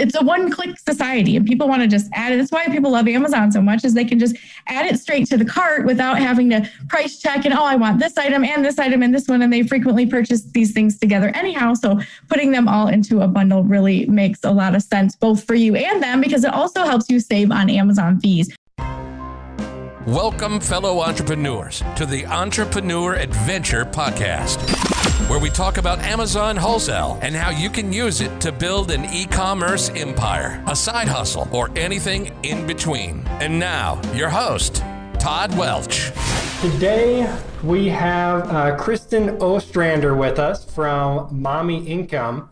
it's a one click society and people want to just add it. That's why people love Amazon so much is they can just add it straight to the cart without having to price check and oh, I want this item and this item and this one. And they frequently purchase these things together anyhow. So putting them all into a bundle really makes a lot of sense, both for you and them, because it also helps you save on Amazon fees. Welcome, fellow entrepreneurs, to the Entrepreneur Adventure Podcast, where we talk about Amazon wholesale and how you can use it to build an e commerce empire, a side hustle, or anything in between. And now, your host, Todd Welch. Today, we have uh, Kristen Ostrander with us from Mommy Income.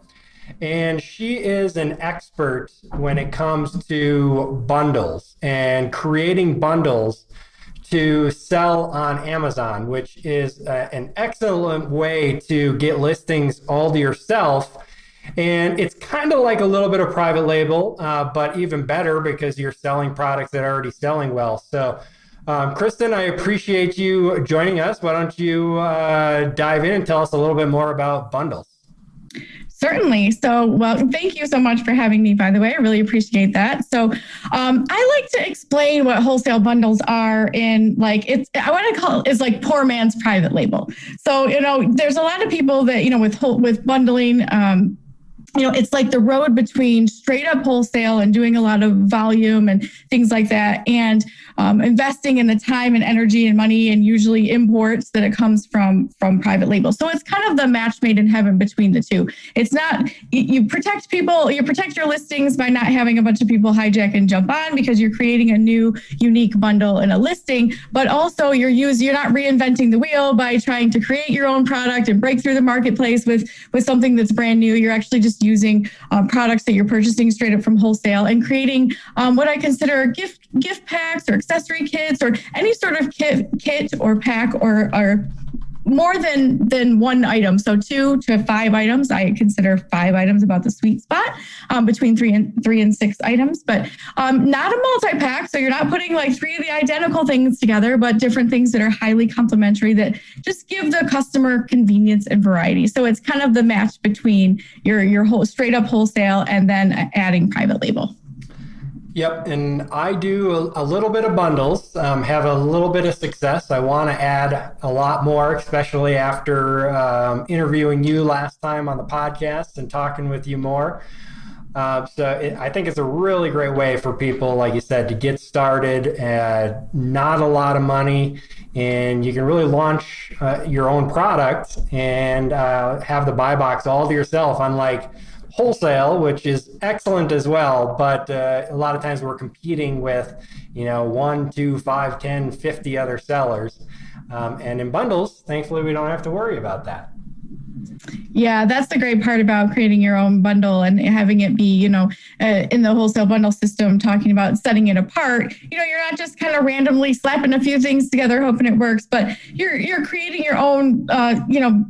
And she is an expert when it comes to bundles and creating bundles to sell on Amazon, which is uh, an excellent way to get listings all to yourself. And it's kind of like a little bit of private label, uh, but even better because you're selling products that are already selling well. So, um, Kristen, I appreciate you joining us. Why don't you uh, dive in and tell us a little bit more about bundles? Certainly. So, well, thank you so much for having me, by the way. I really appreciate that. So, um, I like to explain what wholesale bundles are in like it's, I want to call it is like poor man's private label. So, you know, there's a lot of people that, you know, with, with bundling, um, you know, it's like the road between straight up wholesale and doing a lot of volume and things like that, and um, investing in the time and energy and money and usually imports that it comes from from private label. So it's kind of the match made in heaven between the two. It's not you protect people, you protect your listings by not having a bunch of people hijack and jump on because you're creating a new unique bundle in a listing, but also you're use you're not reinventing the wheel by trying to create your own product and break through the marketplace with with something that's brand new. You're actually just using uh, products that you're purchasing straight up from wholesale and creating um, what I consider gift gift packs or accessory kits or any sort of kit kit or pack or or more than than one item. So two to five items i consider five items about the sweet spot um, between three and three and six items but um, not a multi-pack so you're not putting like three of the identical things together but different things that are highly complementary that just give the customer convenience and variety. So it's kind of the match between your your whole straight up wholesale and then adding private label Yep, and I do a, a little bit of bundles, um, have a little bit of success. I want to add a lot more, especially after um, interviewing you last time on the podcast and talking with you more. Uh, so it, I think it's a really great way for people, like you said, to get started at not a lot of money, and you can really launch uh, your own product and uh, have the buy box all to yourself. Unlike wholesale, which is excellent as well. But uh, a lot of times we're competing with, you know, one, two, five, 10, 50 other sellers. Um, and in bundles, thankfully, we don't have to worry about that. Yeah, that's the great part about creating your own bundle and having it be, you know, uh, in the wholesale bundle system, talking about setting it apart. You know, you're not just kind of randomly slapping a few things together, hoping it works, but you're you're creating your own, uh, you know,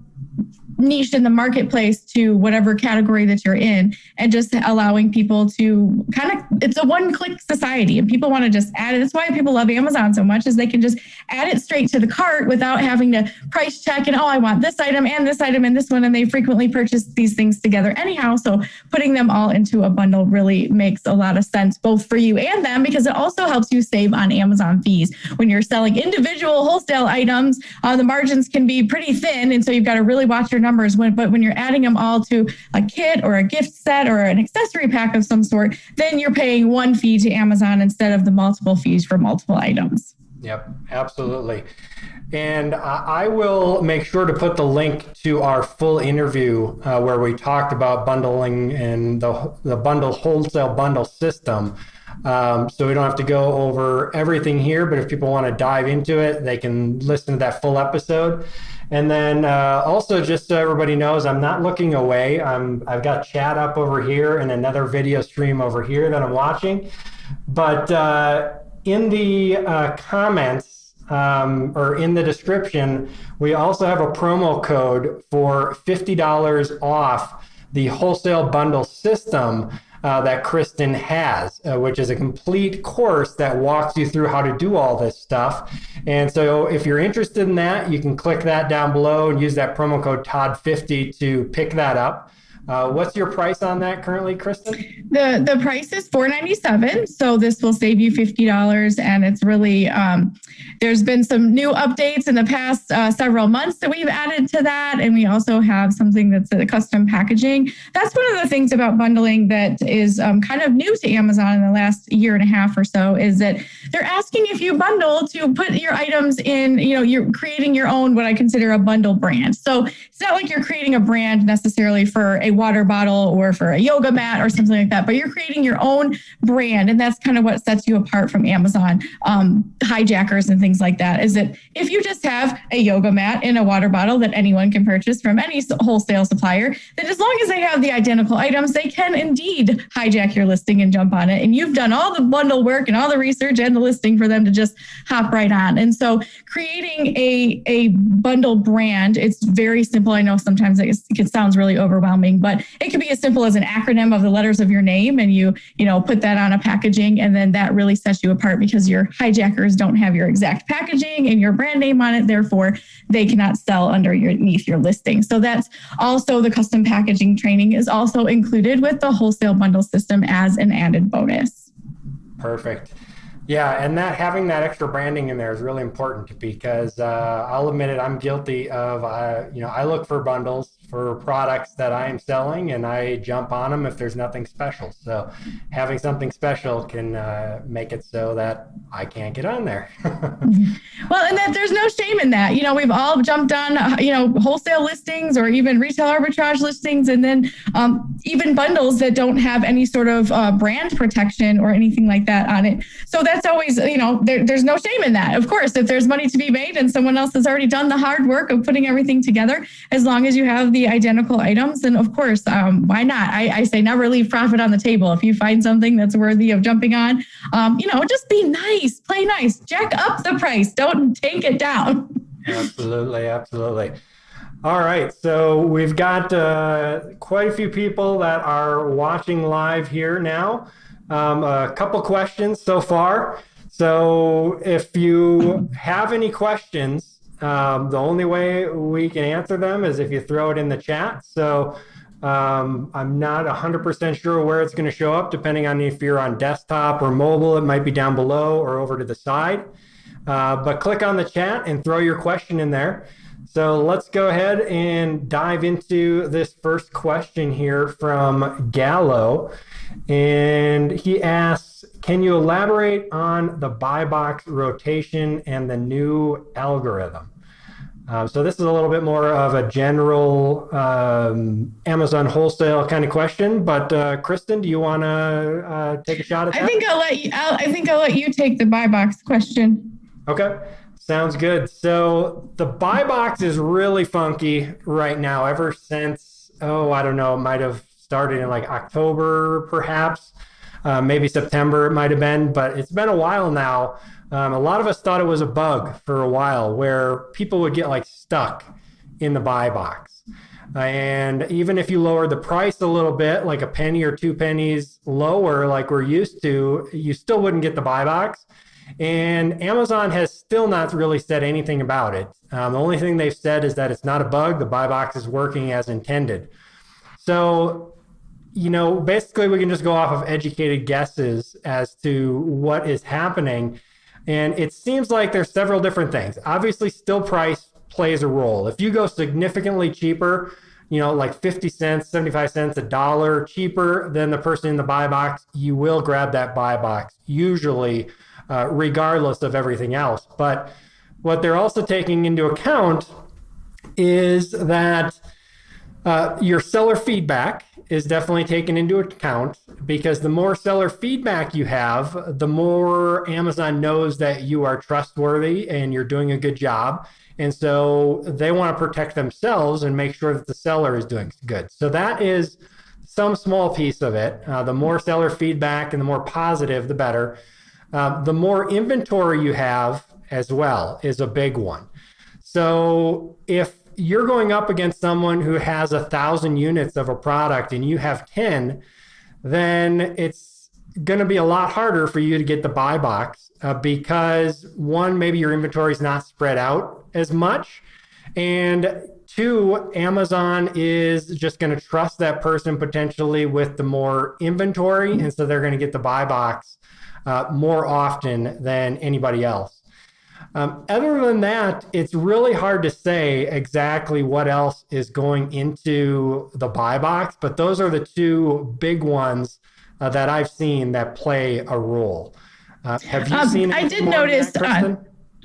niche in the marketplace to whatever category that you're in and just allowing people to kind of it's a one click society and people want to just add it. That's why people love amazon so much is they can just add it straight to the cart without having to price check and oh i want this item and this item and this one and they frequently purchase these things together anyhow. So putting them all into a bundle really makes a lot of sense both for you and them because it also helps you save on amazon fees. When you're selling individual wholesale items uh, the margins can be pretty thin and so you've got to really watch your numbers when but when you're adding them all to a kit or a gift set or an accessory pack of some sort then you're paying one fee to amazon instead of the multiple fees for multiple items yep absolutely and I will make sure to put the link to our full interview uh, where we talked about bundling and the, the bundle wholesale bundle system. Um, so we don't have to go over everything here, but if people want to dive into it, they can listen to that full episode. And then uh, also, just so everybody knows, I'm not looking away. I'm I've got chat up over here and another video stream over here that I'm watching. But uh, in the uh, comments um, or in the description, we also have a promo code for $50 off the wholesale bundle system uh, that Kristen has, uh, which is a complete course that walks you through how to do all this stuff. And so if you're interested in that, you can click that down below and use that promo code TOD50 to pick that up. Uh, what's your price on that currently, Kristen? The the price is four ninety seven. So this will save you fifty dollars, and it's really um, there's been some new updates in the past uh, several months that we've added to that, and we also have something that's a custom packaging. That's one of the things about bundling that is um, kind of new to Amazon in the last year and a half or so is that they're asking if you bundle to put your items in. You know, you're creating your own what I consider a bundle brand. So it's not like you're creating a brand necessarily for a water bottle or for a yoga mat or something like that, but you're creating your own brand. And that's kind of what sets you apart from Amazon um, hijackers and things like that. Is that if you just have a yoga mat in a water bottle that anyone can purchase from any wholesale supplier, then as long as they have the identical items, they can indeed hijack your listing and jump on it. And you've done all the bundle work and all the research and the listing for them to just hop right on. And so creating a, a bundle brand, it's very simple. I know sometimes it, it sounds really overwhelming, but it can be as simple as an acronym of the letters of your name and you, you know, put that on a packaging and then that really sets you apart because your hijackers don't have your exact packaging and your brand name on it. Therefore, they cannot sell underneath your listing. So that's also the custom packaging training is also included with the wholesale bundle system as an added bonus. Perfect. Yeah, and that having that extra branding in there is really important because uh, I'll admit it, I'm guilty of uh, you know I look for bundles for products that I am selling and I jump on them if there's nothing special. So having something special can uh, make it so that I can't get on there. well, and that there's no shame in that. You know, we've all jumped on, uh, you know, wholesale listings or even retail arbitrage listings and then um, even bundles that don't have any sort of uh, brand protection or anything like that on it. So that's always, you know, there, there's no shame in that. Of course, if there's money to be made and someone else has already done the hard work of putting everything together, as long as you have the identical items, then of course, um, why not? I, I, say never leave profit on the table. If you find something that's worthy of jumping on, um, you know, just be nice, play nice, jack up the price, don't take it down. Absolutely, absolutely. All right, so we've got uh, quite a few people that are watching live here now. Um, a couple questions so far. So if you have any questions, um, the only way we can answer them is if you throw it in the chat. So um, I'm not 100% sure where it's going to show up, depending on if you're on desktop or mobile. It might be down below or over to the side. Uh, but click on the chat and throw your question in there. So let's go ahead and dive into this first question here from Gallo. And he asks Can you elaborate on the buy box rotation and the new algorithm? Um, so this is a little bit more of a general um, Amazon wholesale kind of question. But uh, Kristen, do you want to uh, take a shot at that? I think I'll let you. I'll, I think I'll let you take the buy box question. Okay, sounds good. So the buy box is really funky right now. Ever since oh, I don't know, it might have started in like October, perhaps, uh, maybe September. It might have been, but it's been a while now um, a lot of us thought it was a bug for a while where people would get like stuck in the buy box. and even if you lower the price a little bit, like a penny or two pennies lower, like we're used to, you still wouldn't get the buy box. And Amazon has still not really said anything about it. Um, the only thing they've said is that it's not a bug, the buy box is working as intended. So, you know, basically, we can just go off of educated guesses as to what is happening. And it seems like there's several different things. Obviously, still price plays a role. If you go significantly cheaper, you know, like 50 cents, 75 cents, a dollar cheaper than the person in the buy box, you will grab that buy box, usually, uh, regardless of everything else. But what they're also taking into account is that uh, your seller feedback is definitely taken into account because the more seller feedback you have, the more Amazon knows that you are trustworthy and you're doing a good job. And so they want to protect themselves and make sure that the seller is doing good. So that is some small piece of it. Uh, the more seller feedback and the more positive, the better. Uh, the more inventory you have as well is a big one. So if you're going up against someone who has a thousand units of a product and you have 10, then it's going to be a lot harder for you to get the buy box uh, because one, maybe your inventory is not spread out as much. And two, Amazon is just going to trust that person potentially with the more inventory. And so they're going to get the buy box uh, more often than anybody else. Um, other than that, it's really hard to say exactly what else is going into the buy box, but those are the two big ones uh, that I've seen that play a role. Uh, have you um, seen? I did notice. Uh,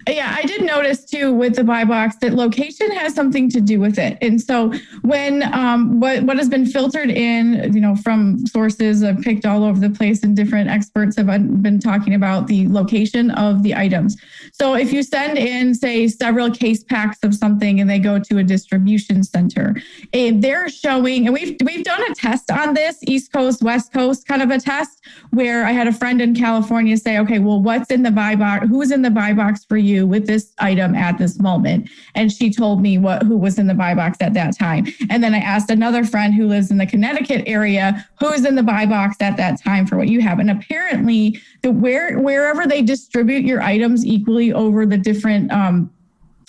yeah, I did notice too with the buy box that location has something to do with it. And so when um, what what has been filtered in, you know, from sources I've picked all over the place, and different experts have been talking about the location of the items. So if you send in, say, several case packs of something, and they go to a distribution center, and they're showing, and we've we've done a test on this, East Coast, West Coast, kind of a test where I had a friend in California say, okay, well, what's in the buy box? Who's in the buy box for you? You with this item at this moment? And she told me what who was in the buy box at that time. And then I asked another friend who lives in the Connecticut area, who's in the buy box at that time for what you have. And apparently, the where wherever they distribute your items equally over the different um,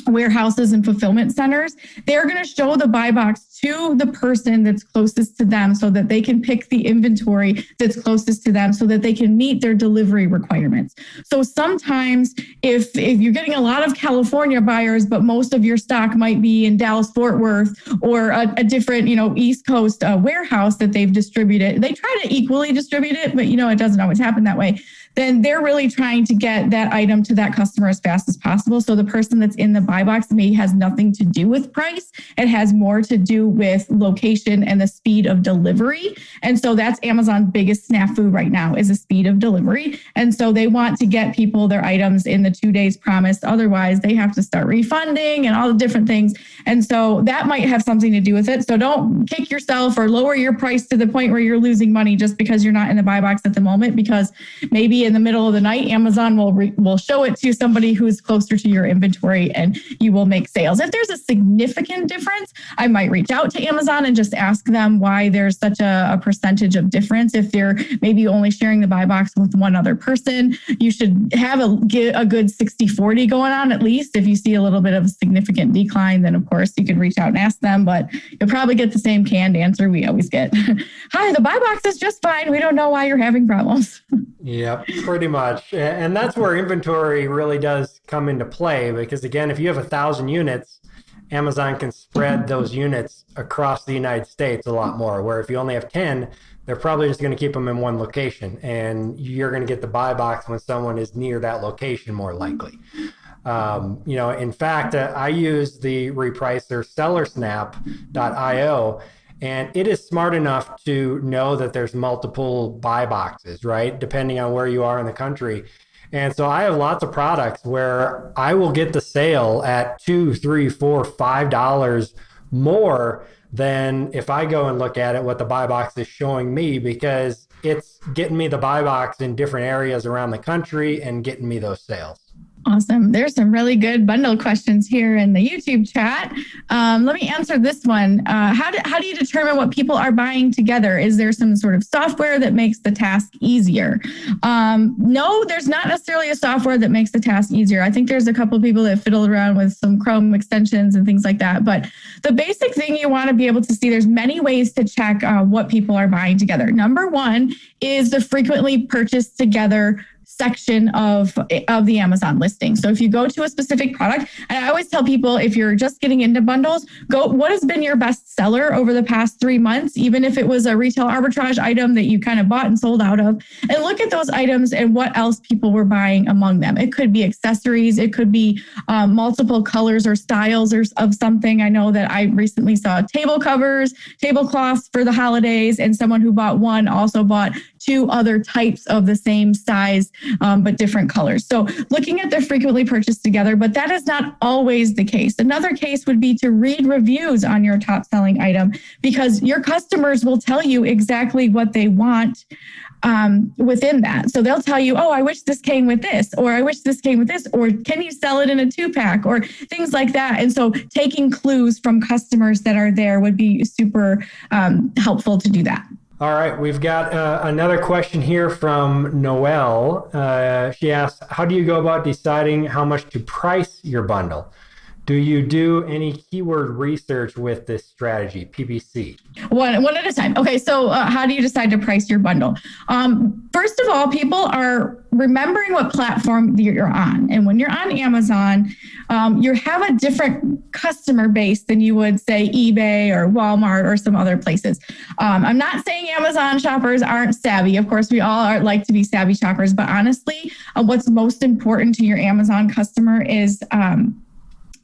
warehouses and fulfillment centers, they're going to show the buy box to the person that's closest to them so that they can pick the inventory that's closest to them so that they can meet their delivery requirements. So sometimes if if you're getting a lot of California buyers but most of your stock might be in Dallas Fort Worth or a, a different, you know, East Coast uh, warehouse that they've distributed. They try to equally distribute it, but you know, it doesn't always happen that way then they're really trying to get that item to that customer as fast as possible. So the person that's in the buy box may has nothing to do with price. It has more to do with location and the speed of delivery. And so that's Amazon's biggest snafu right now is the speed of delivery. And so they want to get people their items in the two days promised. Otherwise, they have to start refunding and all the different things. And so that might have something to do with it. So don't kick yourself or lower your price to the point where you're losing money just because you're not in the buy box at the moment, because maybe in the middle of the night, Amazon will re- will show it to somebody who's closer to your inventory, and you will make sales. If there's a significant difference, I might reach out to Amazon and just ask them why there's such a, a percentage of difference. If they're maybe only sharing the buy box with one other person, you should have a get a good 60-40 going on at least. If you see a little bit of a significant decline, then of course you can reach out and ask them, but you'll probably get the same canned answer we always get. Hi, the buy box is just fine. We don't know why you're having problems. Yep, pretty much. And that's where inventory really does come into play because, again, if you have a thousand units, Amazon can spread those units across the United States a lot more. Where if you only have 10, they're probably just going to keep them in one location and you're going to get the buy box when someone is near that location more likely. Um, you know, in fact, uh, I use the repricer sellersnap.io and it is smart enough to know that there's multiple buy boxes, right? Depending on where you are in the country. And so I have lots of products where I will get the sale at two, three, four, five dollars more than if I go and look at it, what the buy box is showing me, because it's getting me the buy box in different areas around the country and getting me those sales. Awesome. There's some really good bundle questions here in the YouTube chat. Um, let me answer this one. Uh, how, do, how do you determine what people are buying together? Is there some sort of software that makes the task easier? Um, no, there's not necessarily a software that makes the task easier. I think there's a couple people that fiddle around with some Chrome extensions and things like that. But the basic thing you want to be able to see, there's many ways to check uh, what people are buying together. Number one is the frequently purchased together section of of the Amazon listing. So if you go to a specific product, and I always tell people if you're just getting into bundles, go what has been your best seller over the past 3 months, even if it was a retail arbitrage item that you kind of bought and sold out of, and look at those items and what else people were buying among them. It could be accessories, it could be um, multiple colors or styles or of something. I know that I recently saw table covers, tablecloths for the holidays, and someone who bought one also bought two other types of the same size um, but different colors. So looking at the frequently purchased together, but that is not always the case. Another case would be to read reviews on your top selling item because your customers will tell you exactly what they want um, within that. So they'll tell you, oh, I wish this came with this, or I wish this came with this, or can you sell it in a two pack, or things like that. And so taking clues from customers that are there would be super um, helpful to do that. All right, we've got uh, another question here from Noelle. Uh, she asks, "How do you go about deciding how much to price your bundle? Do you do any keyword research with this strategy, PPC? One, one at a time. Okay, so uh, how do you decide to price your bundle? Um, first of all, people are remembering what platform you're on. And when you're on Amazon, um, you have a different customer base than you would say eBay or Walmart or some other places. Um, I'm not saying Amazon shoppers aren't savvy. Of course, we all are like to be savvy shoppers, but honestly, uh, what's most important to your Amazon customer is um,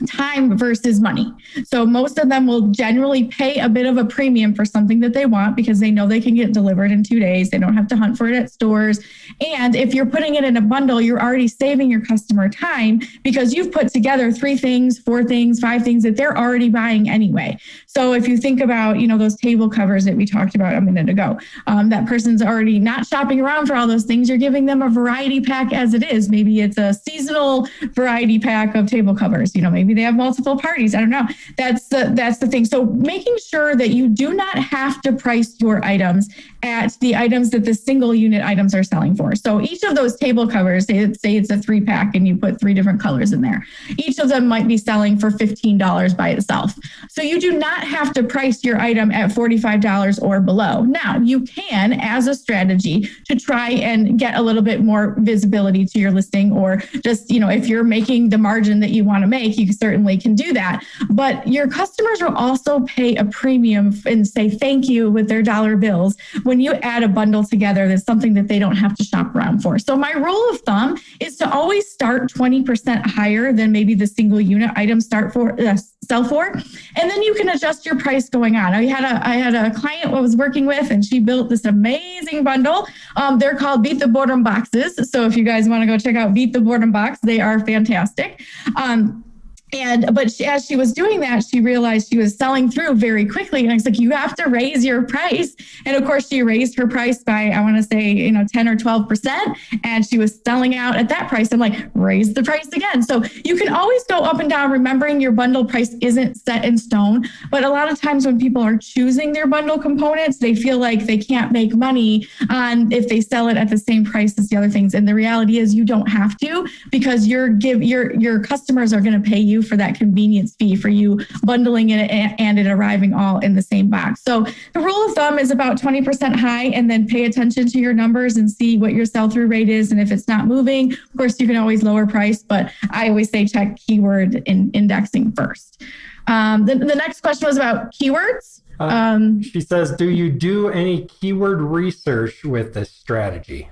time versus money. So most of them will generally pay a bit of a premium for something that they want because they know they can get delivered in two days. They don't have to hunt for it at stores. And if you're putting it in a bundle, you're already saving your customer time because you've put together three things, four things, five things that they're already buying anyway. So if you think about, you know, those table covers that we talked about a minute ago, um, that person's already not shopping around for all those things. You're giving them a variety pack as it is. Maybe it's a seasonal variety pack of table covers. You know, maybe they have multiple parties. I don't know. That's the that's the thing. So making sure that you do not have to price your items at the items that the single unit items are selling for. So each of those table covers, say, say it's a three pack and you put three different colors in there. Each of them might be selling for $15 by itself. So you do not have to price your item at $45 or below. Now you can as a strategy to try and get a little bit more visibility to your listing or just, you know, if you're making the margin that you want to make, you certainly can do that. But your customers will also pay a premium and say thank you with their dollar bills you add a bundle together, that's something that they don't have to shop around for. So my rule of thumb is to always start 20% higher than maybe the single unit item start for uh, sell for, and then you can adjust your price going on. I had a I had a client I was working with, and she built this amazing bundle. Um, they're called Beat the Boredom boxes. So if you guys want to go check out Beat the Boredom box, they are fantastic. Um, and but she, as she was doing that, she realized she was selling through very quickly. And I was like, you have to raise your price. And of course, she raised her price by I want to say you know 10 or 12 percent, and she was selling out at that price. I'm like, raise the price again. So you can always go up and down, remembering your bundle price isn't set in stone. But a lot of times when people are choosing their bundle components, they feel like they can't make money on if they sell it at the same price as the other things. And the reality is, you don't have to because your give your your customers are going to pay you for that convenience fee for you bundling it and it arriving all in the same box. So the rule of thumb is about 20% high and then pay attention to your numbers and see what your sell through rate is. And if it's not moving, of course, you can always lower price, but I always say check keyword in indexing first. Um, the, the next question was about keywords. Uh, um, she says, Do you do any keyword research with this strategy?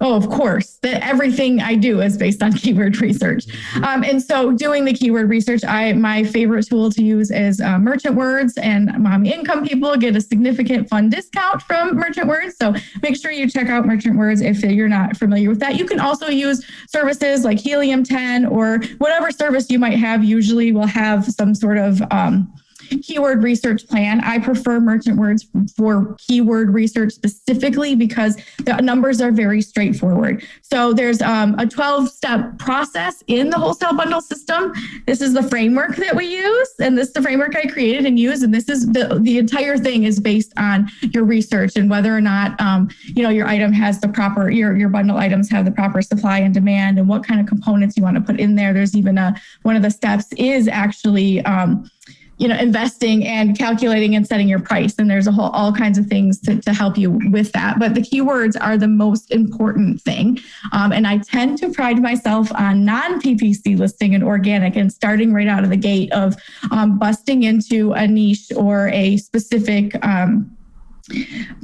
Oh, of course. That everything I do is based on keyword research. Mm-hmm. Um, and so, doing the keyword research, I my favorite tool to use is uh, Merchant Words, and mommy income people get a significant fun discount from Merchant Words. So make sure you check out Merchant Words if you're not familiar with that. You can also use services like Helium 10 or whatever service you might have. Usually, will have some sort of um, keyword research plan. I prefer merchant words for keyword research specifically because the numbers are very straightforward. So there's um, a 12 step process in the wholesale bundle system. This is the framework that we use, and this is the framework I created and use. And this is the, the entire thing is based on your research and whether or not um, you know your item has the proper your your bundle items have the proper supply and demand and what kind of components you want to put in there. There's even a one of the steps is actually um, you know investing and calculating and setting your price. And there's a whole all kinds of things to, to help you with that. But the keywords are the most important thing. Um, and i tend to pride myself on non-ppc listing and organic and starting right out of the gate of um, busting into a niche or a specific um,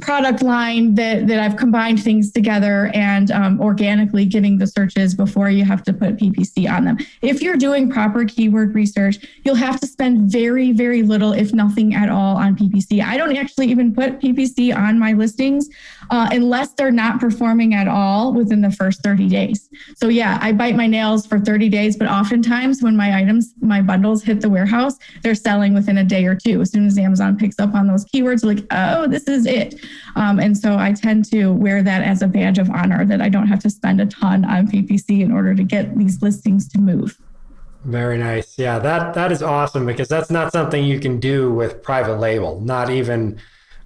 product line that, that I've combined things together and um, organically getting the searches before you have to put PPC on them. If you're doing proper keyword research, you'll have to spend very, very little, if nothing at all, on PPC. I don't actually even put PPC on my listings uh, unless they're not performing at all within the first 30 days. So, yeah, I bite my nails for 30 days, but oftentimes when my items, my bundles hit the warehouse, they're selling within a day or two. As soon as Amazon picks up on those keywords, like, oh, this is it. Um, and so I tend to wear that as a badge of honor that I don't have to spend a ton on PPC in order to get these listings to move. Very nice. Yeah, that that is awesome because that's not something you can do with private label, not even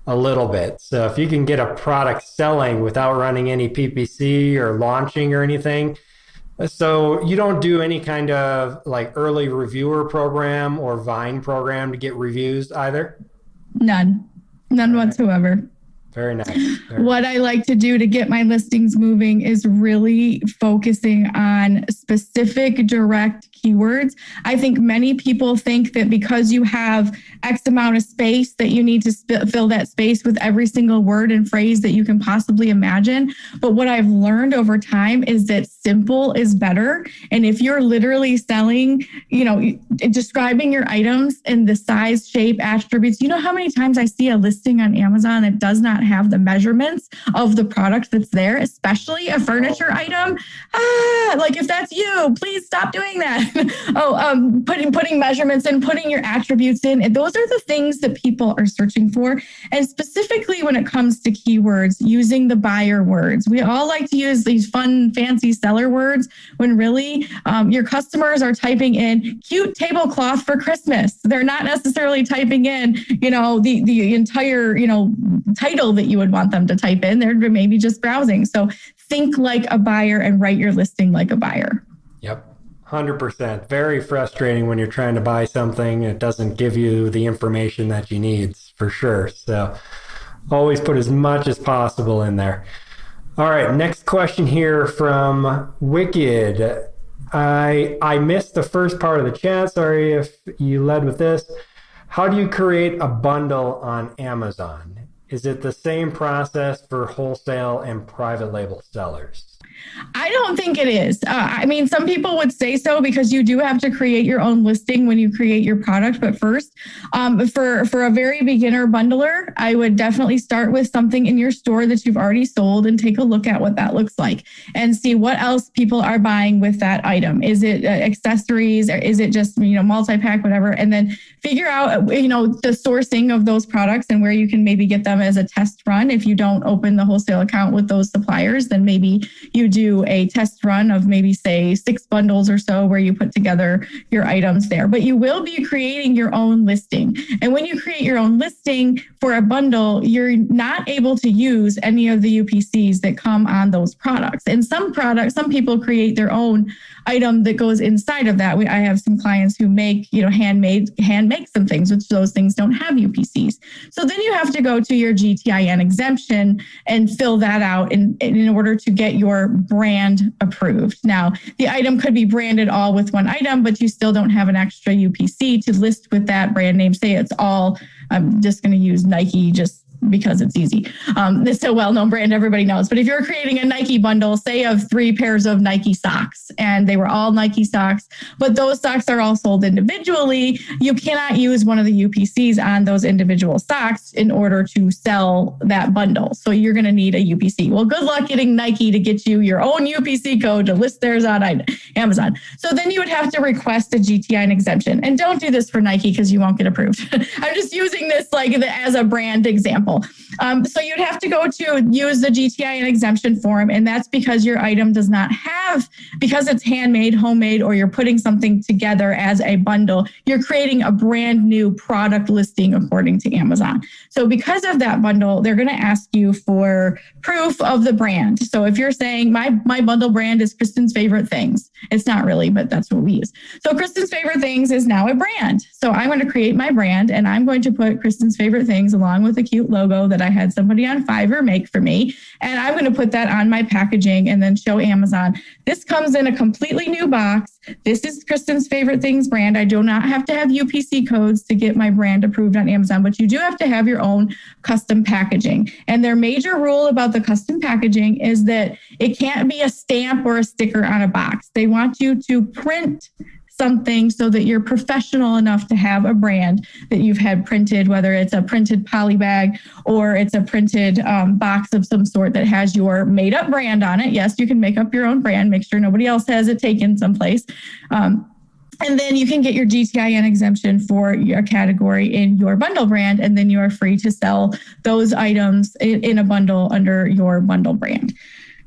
a little bit. So if you can get a product selling without running any PPC or launching or anything, So you don't do any kind of like early reviewer program or Vine program to get reviews either? None. None right. whatsoever. Very nice. Very what I like to do to get my listings moving is really focusing on specific direct keywords. I think many people think that because you have X amount of space that you need to fill that space with every single word and phrase that you can possibly imagine. But what I've learned over time is that simple is better. And if you're literally selling, you know, describing your items and the size, shape, attributes, you know how many times I see a listing on Amazon that does not have the measurements of the product that's there, especially a furniture item. Ah, like if that's you, please stop doing that. oh, um, putting putting measurements in, putting your attributes in. Those are the things that people are searching for. And specifically when it comes to keywords, using the buyer words. We all like to use these fun, fancy seller words when really um, your customers are typing in cute tablecloth for Christmas. They're not necessarily typing in, you know, the the entire, you know, title that you would want them to type in. They're maybe just browsing. So think like a buyer and write your listing like a buyer. Yep. 100%. Very frustrating when you're trying to buy something it doesn't give you the information that you need for sure. So always put as much as possible in there. All right, next question here from Wicked. I I missed the first part of the chat. Sorry if you led with this. How do you create a bundle on Amazon? Is it the same process for wholesale and private label sellers? I don't think it is. Uh, I mean, some people would say so because you do have to create your own listing when you create your product. But first, um, for for a very beginner bundler, I would definitely start with something in your store that you've already sold and take a look at what that looks like and see what else people are buying with that item. Is it uh, accessories or is it just you know multi pack, whatever? And then figure out you know the sourcing of those products and where you can maybe get them as a test run. If you don't open the wholesale account with those suppliers, then maybe you do a test run of maybe say six bundles or so where you put together your items there. But you will be creating your own listing. And when you create your own listing for a bundle, you're not able to use any of the UPCs that come on those products. And some products, some people create their own item that goes inside of that. We, I have some clients who make, you know, handmade, hand make some things, which those things don't have UPCs. So then you have to go to your GTIN exemption and fill that out in, in order to get your brand approved. Now, the item could be branded all with one item, but you still don't have an extra UPC to list with that brand name. Say it's all, I'm just going to use Nike just because it's easy. Um, it's a well-known brand, everybody knows. But if you're creating a Nike bundle, say of three pairs of Nike socks, and they were all Nike socks, but those socks are all sold individually, you cannot use one of the UPCs on those individual socks in order to sell that bundle. So you're going to need a UPC. Well, good luck getting Nike to get you your own UPC code to list theirs on Amazon. So then you would have to request a GTIN exemption, and don't do this for Nike because you won't get approved. I'm just using this like as a brand example example. Um, so you'd have to go to use the GTIN exemption form, and that's because your item does not have, because it's handmade, homemade, or you're putting something together as a bundle, you're creating a brand new product listing according to Amazon. So because of that bundle, they're going to ask you for proof of the brand. So if you're saying my my bundle brand is Kristen's favorite things, it's not really, but that's what we use. So Kristen's favorite things is now a brand. So I'm going to create my brand, and I'm going to put Kristen's favorite things along with a cute logo that I had somebody on Fiverr make for me. And I'm going to put that on my packaging and then show Amazon. This comes in a completely new box. This is Kristen's favorite things brand. I do not have to have UPC codes to get my brand approved on Amazon, but you do have to have your own custom packaging. And their major rule about the custom packaging is that it can't be a stamp or a sticker on a box. They want you to print something so that you're professional enough to have a brand that you've had printed, whether it's a printed poly bag or it's a printed um, box of some sort that has your made up brand on it. Yes, you can make up your own brand, make sure nobody else has it taken someplace. Um, and then you can get your GTIN exemption for your category in your bundle brand, and then you are free to sell those items in, in a bundle under your bundle brand.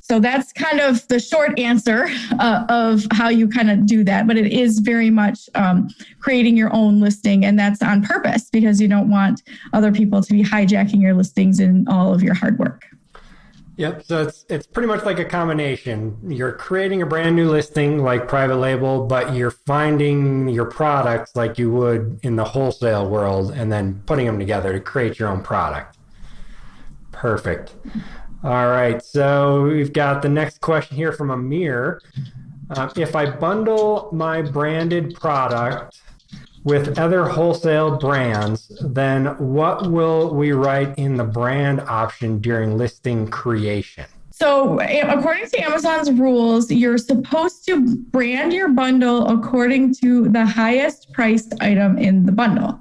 So that's kind of the short answer uh, of how you kind of do that. But it is very much um, creating your own listing, and that's on purpose because you don't want other people to be hijacking your listings and all of your hard work. Yep. So it's it's pretty much like a combination. You're creating a brand new listing like private label, but you're finding your products like you would in the wholesale world and then putting them together to create your own product. Perfect. All right. So we've got the next question here from Amir. Uh, if I bundle my branded product with other wholesale brands, then what will we write in the brand option during listing creation? So, according to Amazon's rules, you're supposed to brand your bundle according to the highest priced item in the bundle.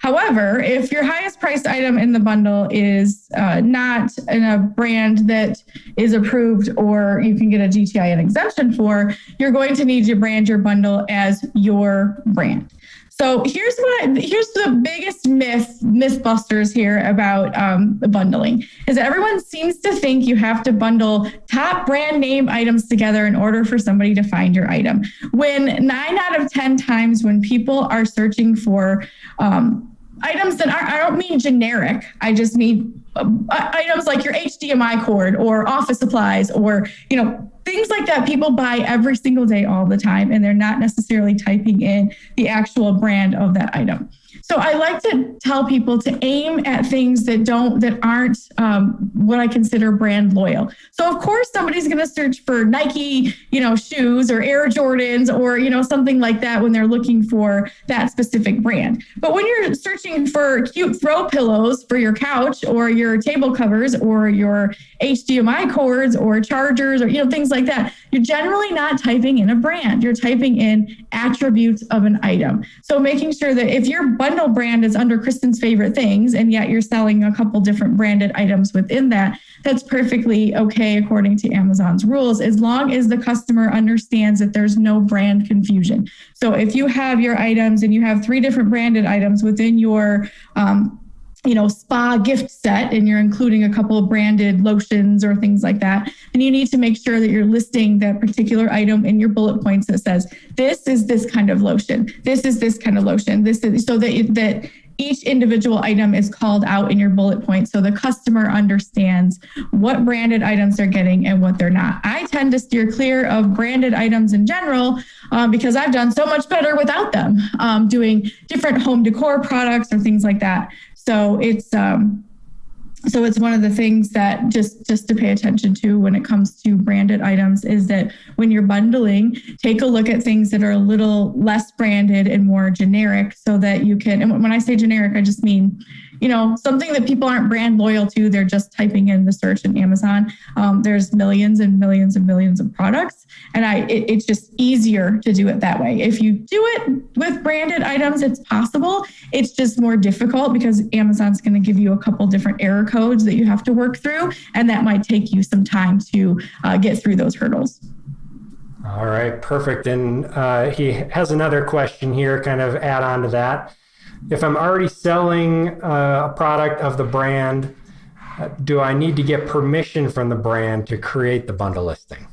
However, if your highest priced item in the bundle is uh, not in a brand that is approved or you can get a GTIN exemption for, you're going to need to brand your bundle as your brand. So here's what here's the biggest myth mythbusters here about um, bundling is that everyone seems to think you have to bundle top brand name items together in order for somebody to find your item. When nine out of ten times when people are searching for um, items that are, I don't mean generic. I just mean items like your HDMI cord or office supplies or, you know, things like that people buy every single day all the time and they're not necessarily typing in the actual brand of that item so i like to tell people to aim at things that don't that aren't um, what i consider brand loyal. So of course somebody's going to search for nike you know shoes or air jordans or you know something like that when they're looking for that specific brand. But when you're searching for cute throw pillows for your couch or your table covers or your hdmi cords or chargers or you know things like that you're generally not typing in a brand. You're typing in attributes of an item. So making sure that if your bundle brand is under Kristen's favorite things, and yet you're selling a couple different branded items within that, that's perfectly okay according to Amazon's rules, as long as the customer understands that there's no brand confusion. So if you have your items and you have three different branded items within your um, you know, spa gift set and you're including a couple of branded lotions or things like that, then you need to make sure that you're listing that particular item in your bullet points that says, this is this kind of lotion, this is this kind of lotion, this is so that that each individual item is called out in your bullet point so the customer understands what branded items they're getting and what they're not. I tend to steer clear of branded items in general um, because I've done so much better without them, um, doing different home decor products or things like that. So it's um, so it's one of the things that just just to pay attention to when it comes to branded items is that when you're bundling take a look at things that are a little less branded and more generic so that you can and when i say generic i just mean you know, something that people aren't brand loyal to. They're just typing in the search in Amazon. Um, there's millions and millions and millions of products, and I it, it's just easier to do it that way. If you do it with branded items, it's possible. It's just more difficult because Amazon's going to give you a couple different error codes that you have to work through, and that might take you some time to uh, get through those hurdles. All right, perfect. And uh, he has another question here, kind of add on to that if I'm already selling uh, a product of the brand, uh, do I need to get permission from the brand to create the bundle listing?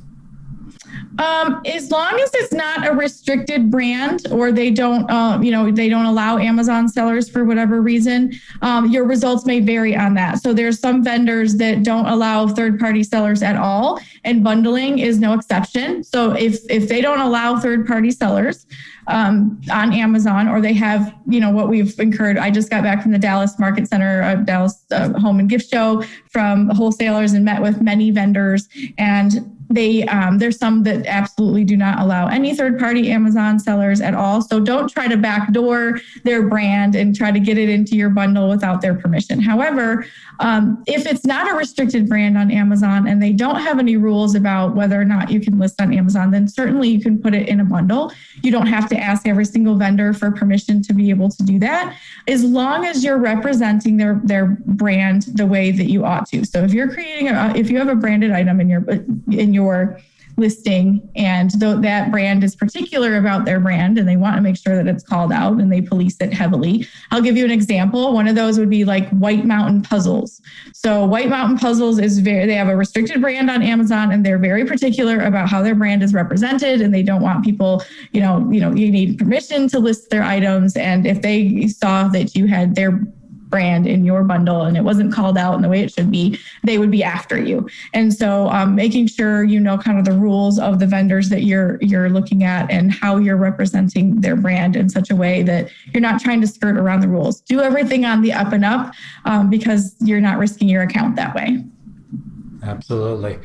Um, as long as it's not a restricted brand or they don't, uh, you know, they don't allow Amazon sellers for whatever reason, um, your results may vary on that. So there's some vendors that don't allow third-party sellers at all, and bundling is no exception. So if if they don't allow third-party sellers, um, on Amazon, or they have, you know, what we've incurred. I just got back from the Dallas Market Center, uh, Dallas uh, Home and Gift Show from wholesalers and met with many vendors. And they um, there's some that absolutely do not allow any third party amazon sellers at all so don't try to backdoor their brand and try to get it into your bundle without their permission however um, if it's not a restricted brand on Amazon and they don't have any rules about whether or not you can list on Amazon, then certainly you can put it in a bundle. You don't have to ask every single vendor for permission to be able to do that, as long as you're representing their their brand the way that you ought to. So if you're creating a, if you have a branded item in your in your listing and that brand is particular about their brand and they want to make sure that it's called out and they police it heavily. I'll give you an example. One of those would be like white mountain puzzles. So white mountain puzzles is very they have a restricted brand on amazon and they're very particular about how their brand is represented and they don't want people you know you know you need permission to list their items and if they saw that you had their brand in your bundle and it wasn't called out in the way it should be, they would be after you. And so um, making sure you know kind of the rules of the vendors that you're you're looking at and how you're representing their brand in such a way that you're not trying to skirt around the rules. Do everything on the up and up um, because you're not risking your account that way. Absolutely.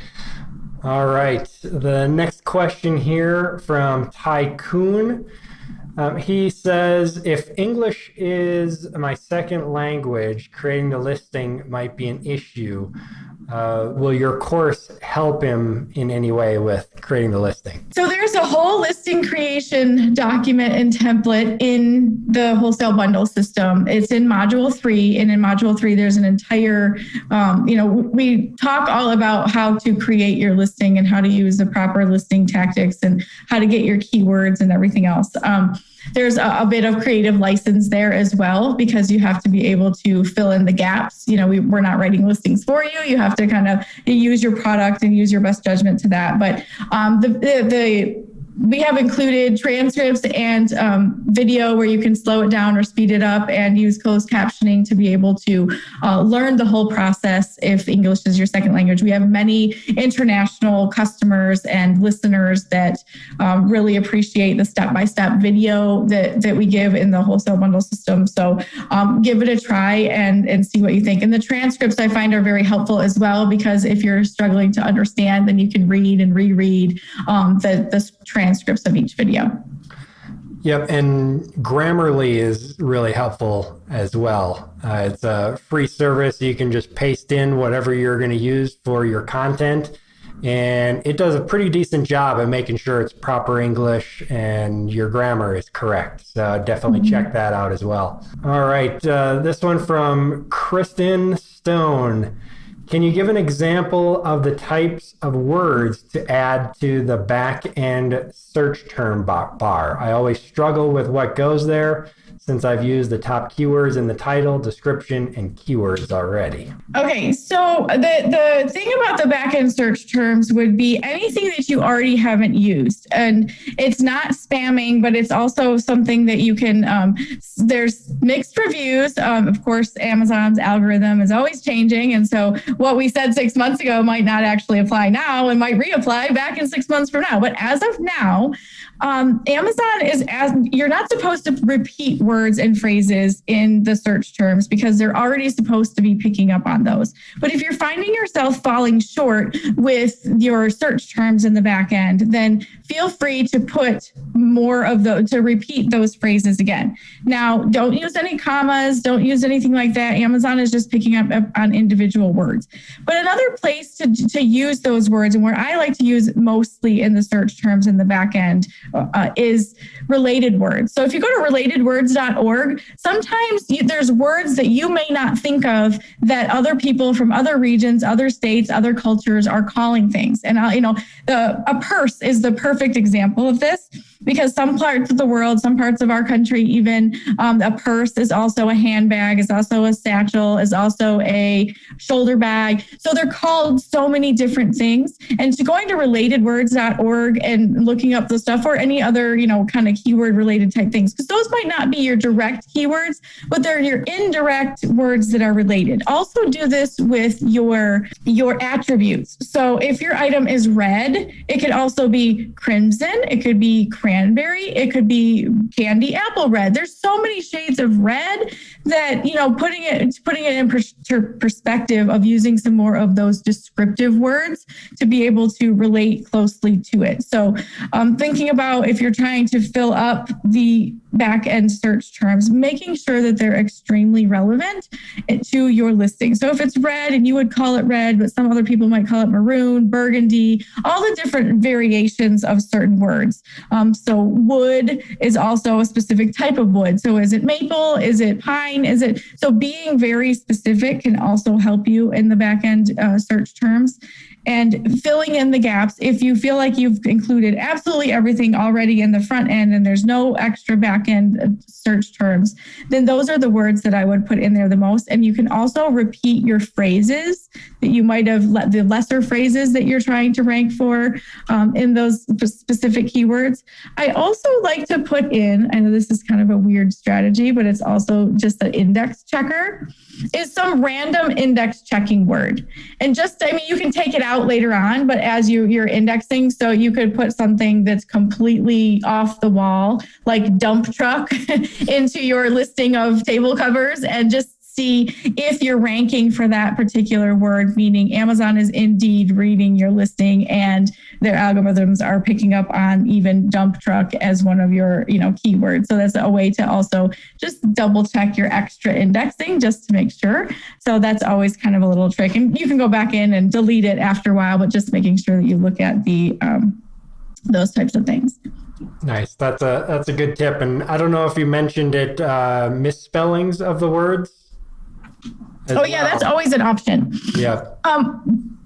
All right. The next question here from Tycoon. Um, he says, if English is my second language, creating the listing might be an issue. Uh, will your course help him in any way with creating the listing? So there's a whole listing creation document and template in the wholesale bundle system. It's in module three, and in module three, there's an entire, um, you know, we talk all about how to create your listing and how to use the proper listing tactics and how to get your keywords and everything else. Um, there's a, a, bit of creative license there as well because you have to be able to fill in the gaps. You know, we, we're not writing listings for you. You have to kind of use your product and use your best judgment to that. But um, the, the, the we have included transcripts and um, video where you can slow it down or speed it up and use closed captioning to be able to uh, learn the whole process if English is your second language. We have many international customers and listeners that um, really appreciate the step-by-step video that, that we give in the wholesale bundle system. So um, give it a try and, and see what you think. And the transcripts I find are very helpful as well because if you're struggling to understand, then you can read and reread um, the, the transcripts transcripts of each video. Yep, and Grammarly is really helpful as well. Uh, it's a free service. You can just paste in whatever you're going to use for your content, and it does a pretty decent job of making sure it's proper English and your grammar is correct. So definitely mm-hmm. check that out as well. All right, uh, this one from Kristen Stone. Can you give an example of the types of words to add to the back end search term bar? I always struggle with what goes there since I've used the top keywords in the title, description, and keywords already. Okay, so the, the thing about the backend search terms would be anything that you already haven't used. And it's not spamming, but it's also something that you can, um, there's mixed reviews. Um, of course, Amazon's algorithm is always changing. And so what we said six months ago might not actually apply now and might reapply back in six months from now. But as of now, um, Amazon is as you're not supposed to repeat words and phrases in the search terms because they're already supposed to be picking up on those. But if you're finding yourself falling short with your search terms in the back end, then feel free to put more of those to repeat those phrases again. Now, don't use any commas, don't use anything like that. Amazon is just picking up on individual words. But another place to, to use those words and where I like to use mostly in the search terms in the back end uh, is related words. So if you go to relatedwords.org, sometimes you, there's words that you may not think of that other people from other regions, other states, other cultures are calling things. And, uh, you know, the, a purse is the perfect example of this because some parts of the world, some parts of our country, even um, a purse is also a handbag, is also a satchel, is also a shoulder bag. So they're called so many different things. And to going to relatedwords.org and looking up the stuff or any other, you know, kind of keyword related type things, because those might not be your direct keywords, but they're your indirect words that are related. Also do this with your your attributes. So if your item is red, it could also be crimson, it could be crimson cranberry, it could be candy apple red. There's so many shades of red that, you know, putting it putting it in per- perspective of using some more of those descriptive words to be able to relate closely to it. So, um, thinking about if you're trying to fill up the back end search terms, making sure that they're extremely relevant to your listing. So if it's red and you would call it red, but some other people might call it maroon, burgundy, all the different variations of certain words. Um, so wood is also a specific type of wood. So is it maple? Is it pine? Is it so being very specific can also help you in the back end uh, search terms. And filling in the gaps. If you feel like you've included absolutely everything already in the front end and there's no extra back end search terms, then those are the words that I would put in there the most. And you can also repeat your phrases that you might have let the lesser phrases that you're trying to rank for um, in those specific keywords. I also like to put in, I know this is kind of a weird strategy, but it's also just an index checker, is some random index checking word. And just, I mean, you can take it out later on, but as you, you're indexing, so you could put something that's completely off the wall, like dump truck, into your listing of table covers and just see if you're ranking for that particular word, meaning Amazon is indeed reading your listing and their algorithms are picking up on even dump truck as one of your, you know, keywords. So that's a way to also just double check your extra indexing just to make sure. So that's always kind of a little trick. And you can go back in and delete it after a while, but just making sure that you look at the um, those types of things. Nice. That's a that's a good tip. And I don't know if you mentioned it, uh, misspellings of the words. Oh yeah, that's always an option. Yeah. Um,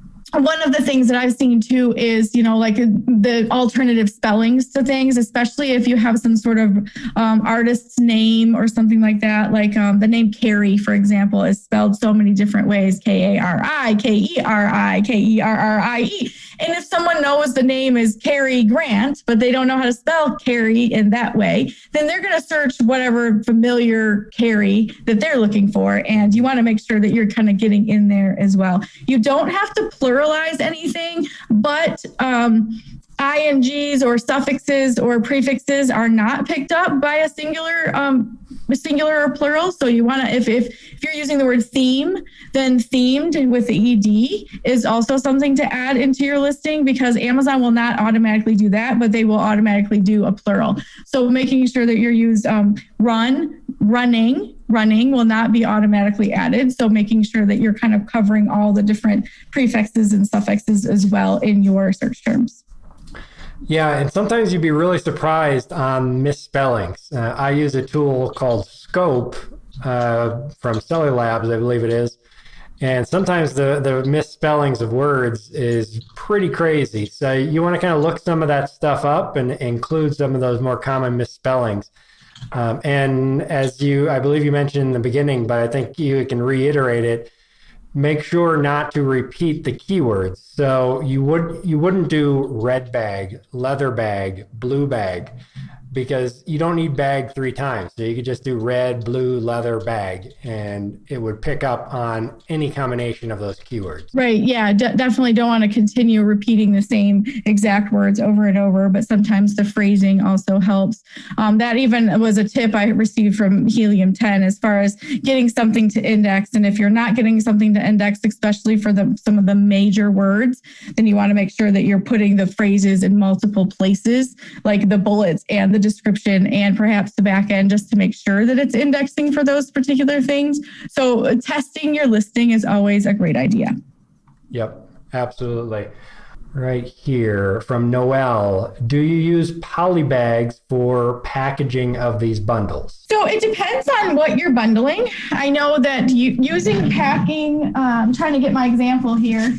one of the things that I've seen too is, you know, like the alternative spellings to things, especially if you have some sort of um, artist's name or something like that. Like um, the name Carrie, for example, is spelled so many different ways K A R I, K E R I, K E R R I E. And if someone knows the name is Carrie Grant, but they don't know how to spell Carrie in that way, then they're going to search whatever familiar Carrie that they're looking for. And you want to make sure that you're kind of getting in there as well. You don't have to pluralize anything, but um, ings or suffixes or prefixes are not picked up by a singular um, singular or plural. So you want to if, if if you're using the word theme then themed with the ed is also something to add into your listing because amazon will not automatically do that but they will automatically do a plural. So making sure that you're used um, run running running will not be automatically added. So making sure that you're kind of covering all the different prefixes and suffixes as well in your search terms yeah, and sometimes you'd be really surprised on misspellings. Uh, I use a tool called Scope uh, from Seller Labs, I believe it is. And sometimes the, the misspellings of words is pretty crazy. So you want to kind of look some of that stuff up and include some of those more common misspellings. Um, and as you, I believe you mentioned in the beginning, but I think you can reiterate it make sure not to repeat the keywords. So you would you wouldn't do red bag, leather bag, blue bag because you don't need bag three times. So you could just do red, blue, leather, bag, and it would pick up on any combination of those keywords. Right. Yeah. D- definitely don't want to continue repeating the same exact words over and over, but sometimes the phrasing also helps. Um, that even was a tip I received from Helium 10 as far as getting something to index. And if you're not getting something to index, especially for the, some of the major words, then you want to make sure that you're putting the phrases in multiple places, like the bullets and the description and perhaps the back end just to make sure that it's indexing for those particular things. So uh, testing your listing is always a great idea. Yep, absolutely. Right here from Noel. Do you use polybags for packaging of these bundles? So it depends on what you're bundling. I know that you, using packing, I'm trying to get my example here.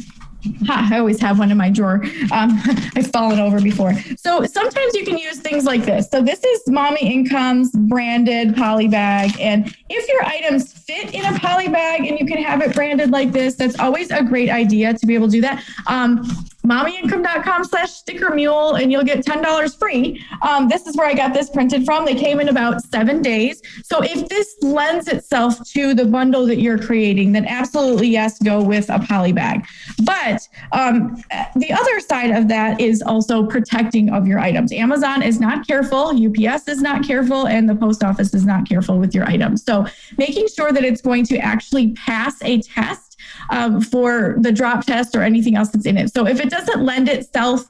I always have one in my drawer. Um, I've fallen over before. So sometimes you can use things like this. So this is Mommy Income's branded poly bag. And if your items fit in a poly bag and you can have it branded like this, that's always a great idea to be able to do that. Um, mommyincome.com slash sticker mule and you'll get $10 free. Um, this is where I got this printed from. They came in about seven days. So if this lends itself to the bundle that you're creating, then absolutely yes, go with a poly bag. But um, the other side of that is also protecting of your items. Amazon is not careful, UPS is not careful, and the post office is not careful with your items. So making sure that it's going to actually pass a test um, for the drop test or anything else that's in it. So if it doesn't lend itself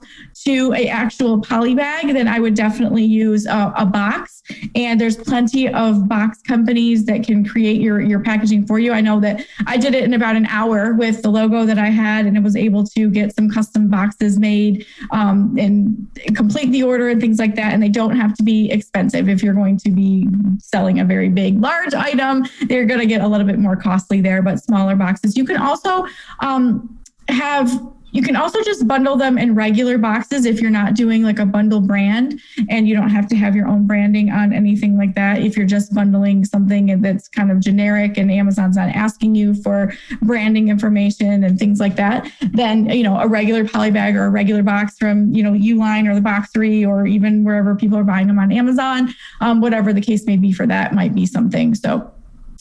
to a actual poly bag, then I would definitely use a, a box. And there's plenty of box companies that can create your your packaging for you. I know that I did it in about an hour with the logo that I had, and it was able to get some custom boxes made um, and complete the order and things like that. And they don't have to be expensive. If you're going to be selling a very big, large item, they're going to get a little bit more costly there. But smaller boxes, you can also um, have you can also just bundle them in regular boxes if you're not doing like a bundle brand and you don't have to have your own branding on anything like that. If you're just bundling something that's kind of generic and Amazon's not asking you for branding information and things like that, then, you know, a regular poly bag or a regular box from, you know, Uline or the Box3 or even wherever people are buying them on Amazon, um, whatever the case may be for that might be something. So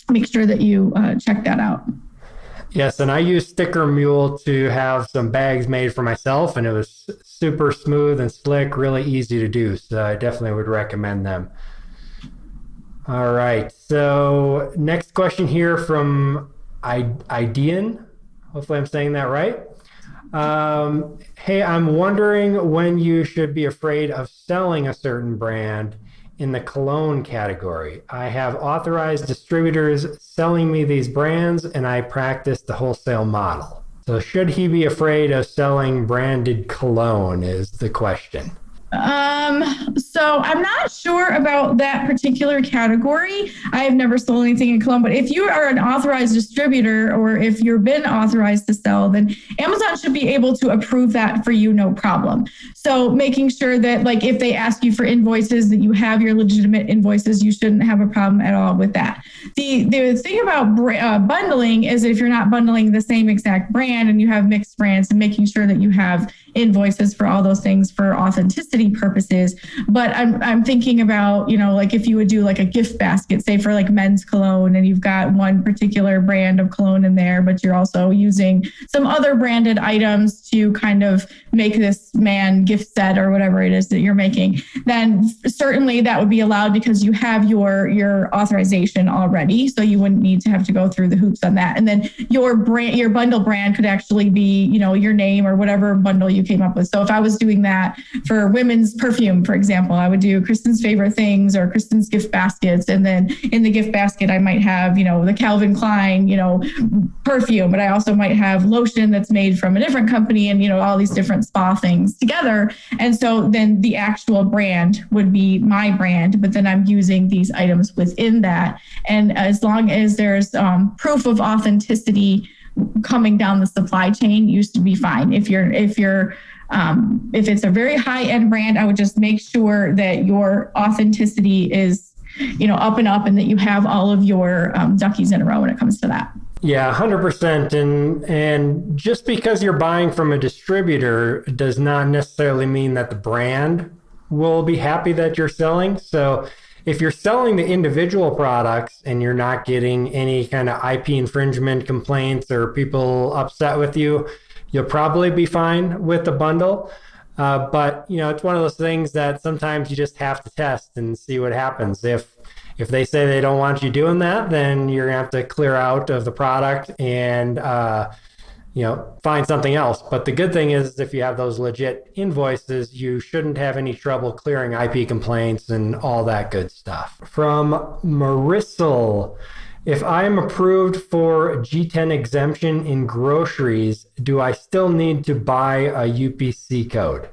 make sure that you uh, check that out. Yes, and I used Sticker Mule to have some bags made for myself, and it was super smooth and slick, really easy to do. So I definitely would recommend them. All right. So next question here from Idean. Hopefully, I'm saying that right. Um, hey, I'm wondering when you should be afraid of selling a certain brand in the cologne category. I have authorized distributors selling me these brands, and I practice the wholesale model. So, should he be afraid of selling branded cologne? Is the question. Um, so I'm not sure about that particular category. I have never sold anything in cologne, but if you are an authorized distributor or if you've been authorized to sell, then Amazon should be able to approve that for you, no problem. So making sure that like if they ask you for invoices, that you have your legitimate invoices, you shouldn't have a problem at all with that. The the thing about uh, bundling is if you're not bundling the same exact brand and you have mixed brands, and making sure that you have invoices for all those things for authenticity purposes. But I'm, I'm thinking about, you know, like if you would do like a gift basket, say for like men's cologne, and you've got one particular brand of cologne in there, but you're also using some other branded items to kind of make this man gift set or whatever it is that you're making, then certainly that would be allowed because you have your your authorization already. So you wouldn't need to have to go through the hoops on that. And then your brand, your bundle brand could actually be, you know, your name or whatever bundle you came up with. So if I was doing that for women's perfume, for example, I would do Kristen's favorite things or Kristen's gift baskets. And then in the gift basket, I might have, you know, the Calvin Klein, you know, perfume, but I also might have lotion that's made from a different company and, you know, all these different spa things together. And so then the actual brand would be my brand, but then I'm using these items within that. And as long as there's um, proof of authenticity, coming down the supply chain used to be fine. If you're if you're um, if it's a very high end brand, I would just make sure that your authenticity is you know up and up, and that you have all of your um, duckies in a row when it comes to that. Yeah, hundred percent. And and just because you're buying from a distributor does not necessarily mean that the brand will be happy that you're selling. So if you're selling the individual products and you're not getting any kind of IP infringement complaints or people upset with you, you'll probably be fine with the bundle. Uh, but you know, it's one of those things that sometimes you just have to test and see what happens. If if they say they don't want you doing that, then you're gonna have to clear out of the product and uh, you know, find something else. But the good thing is, if you have those legit invoices, you shouldn't have any trouble clearing IP complaints and all that good stuff. From Marissal, if I am approved for GTIN exemption in groceries, do I still need to buy a UPC code?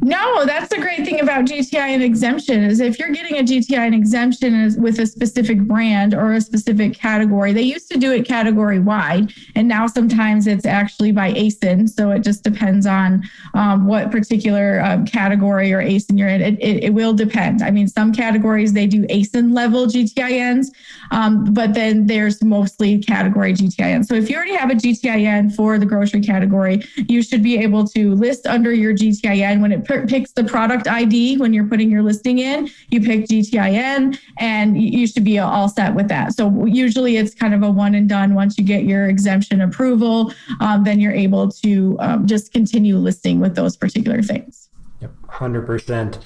No, that's the great thing about GTIN exemption is if you're getting a GTIN exemption with a specific brand or a specific category, they used to do it category wide, and now sometimes it's actually by ASIN. So it just depends on um, what particular um, category or ASIN you're in. It, it, it, will depend. I mean, some categories they do ASIN level GTINs, um, but then there's mostly category GTIN. So if you already have a GTIN for the grocery category, you should be able to list under your GTIN GTIN. When it picks the product ID, when you're putting your listing in, you pick GTIN and you should be all set with that. So usually it's kind of a one and done. Once you get your exemption approval, um, then you're able to um, just continue listing with those particular things. Yep, 100%.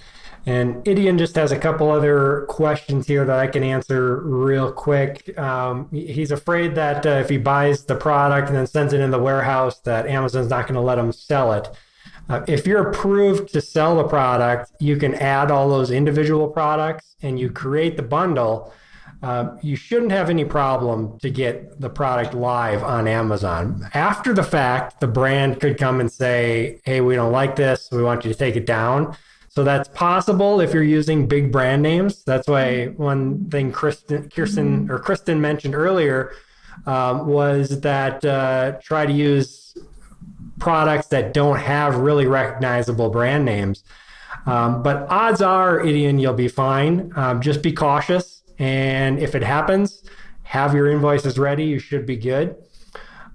And Idian just has a couple other questions here that I can answer real quick. Um, he's afraid that uh, if he buys the product and then sends it in the warehouse, that Amazon's not going to let him sell it. Uh, if you're approved to sell the product, you can add all those individual products and you create the bundle. Uh, you shouldn't have any problem to get the product live on Amazon. After the fact, the brand could come and say, hey, we don't like this. We want you to take it down. So that's possible if you're using big brand names. That's why one thing Kristen, Kirsten or Kristen mentioned earlier um, was that uh, try to use products that don't have really recognizable brand names. Um, but odds are, Idian, you'll be fine. Um, just be cautious. And if it happens, have your invoices ready. You should be good.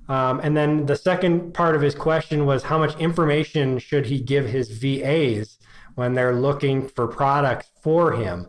Um, and then the second part of his question was how much information should he give his VAs when they're looking for products for him?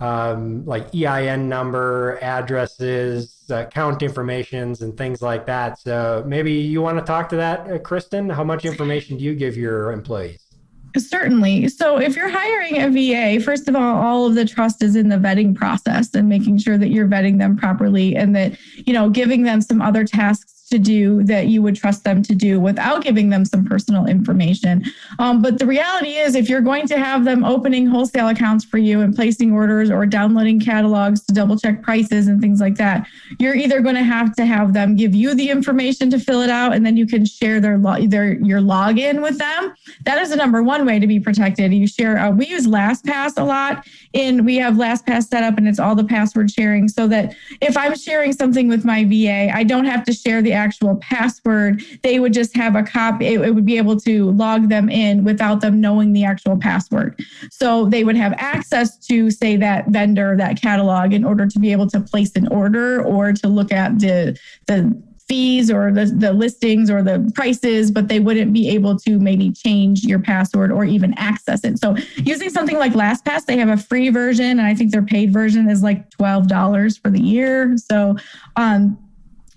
Um, like EIN number, addresses, account informations, and things like that. So maybe you want to talk to that, uh, Kristen. How much information do you give your employees? Certainly. So, if you're hiring a VA, first of all, all of the trust is in the vetting process and making sure that you're vetting them properly and that, you know, giving them some other tasks to do that you would trust them to do without giving them some personal information. Um, but the reality is, if you're going to have them opening wholesale accounts for you and placing orders or downloading catalogs to double check prices and things like that, you're either going to have to have them give you the information to fill it out, and then you can share their, their your login with them. That is the number one way to be protected. You share. Uh, we use LastPass a lot, and we have LastPass set up, and it's all the password sharing, so that if I'm sharing something with my VA, I don't have to share the actual password. They would just have a copy, it, it would be able to log them in without them knowing the actual password. So they would have access to, say, that vendor, that catalog, in order to be able to place an order or to look at the, the fees or the, the listings or the prices, but they wouldn't be able to maybe change your password or even access it. So using something like LastPass, they have a free version, and I think their paid version is like $12 for the year. So um,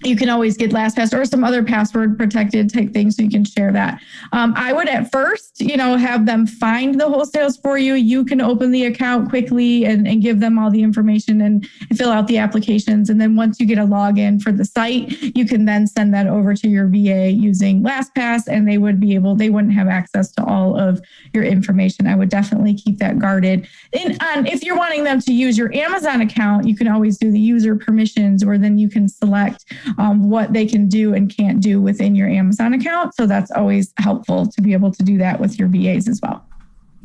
you can always get LastPass or some other password protected type thing so you can share that. Um, I would at first, you know, have them find the wholesales for you. You can open the account quickly and, and give them all the information and, fill out the applications. And then once you get a login for the site, you can then send that over to your VA using LastPass and they would be able, they wouldn't have access to all of your information. I would definitely keep that guarded. And, and if you're wanting them to use your Amazon account, you can always do the user permissions or then you can select um, what they can do and can't do within your Amazon account. So that's always helpful to be able to do that with your VAs as well.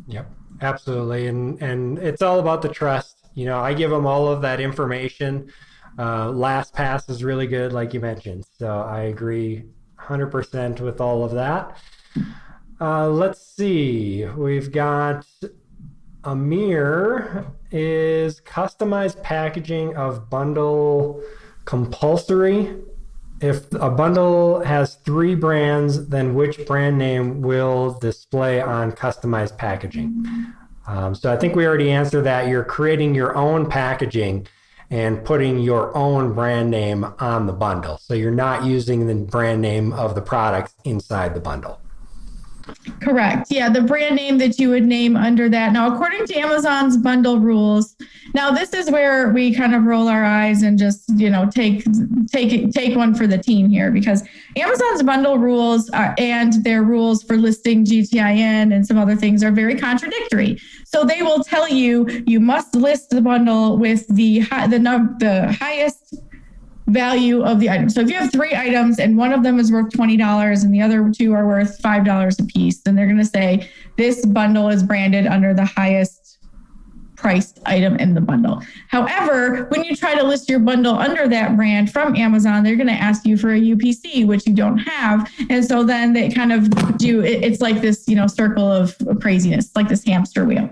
Yep, absolutely. And and it's all about the trust. You know, I give them all of that information. Uh, last pass is really good, like you mentioned. So I agree 100% with all of that. Uh, let's see. We've got Amir is customized packaging of bundle compulsory. If a bundle has three brands, then which brand name will display on customized packaging? Um, so I think we already answered that. You're creating your own packaging and putting your own brand name on the bundle. So you're not using the brand name of the products inside the bundle. Correct. Yeah, the brand name that you would name under that. Now, according to Amazon's bundle rules, now this is where we kind of roll our eyes and just you know take take take one for the team here because Amazon's bundle rules are, and their rules for listing GTIN and some other things are very contradictory. So they will tell you you must list the bundle with the high, the the highest value of the item. So if you have three items and one of them is worth $20 and the other two are worth $5 a piece, then they're going to say this bundle is branded under the highest priced item in the bundle. However, when you try to list your bundle under that brand from Amazon, they're going to ask you for a UPC, which you don't have. And so then they kind of do it's like this, you know, circle of craziness, like this hamster wheel.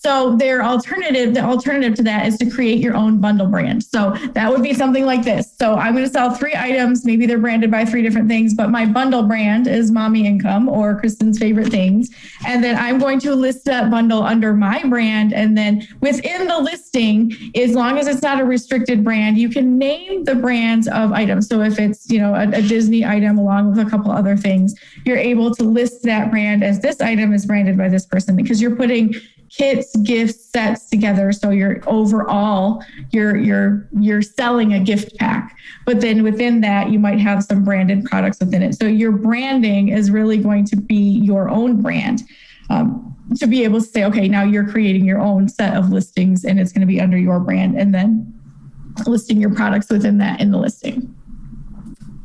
So their alternative, the alternative to that is to create your own bundle brand. So that would be something like this. So I'm going to sell three items. Maybe they're branded by three different things, but my bundle brand is mommy income or Kristen's favorite things. And then I'm going to list that bundle under my brand. And then within the listing, as long as it's not a restricted brand, you can name the brands of items. So if it's, you know, a, a Disney item along with a couple other things, you're able to list that brand as this item is branded by this person because you're putting kits, gifts, sets together. So you're overall you're you're you're selling a gift pack. But then within that, you might have some branded products within it. So your branding is really going to be your own brand. Um, to be able to say, okay, now you're creating your own set of listings and it's going to be under your brand and then listing your products within that in the listing.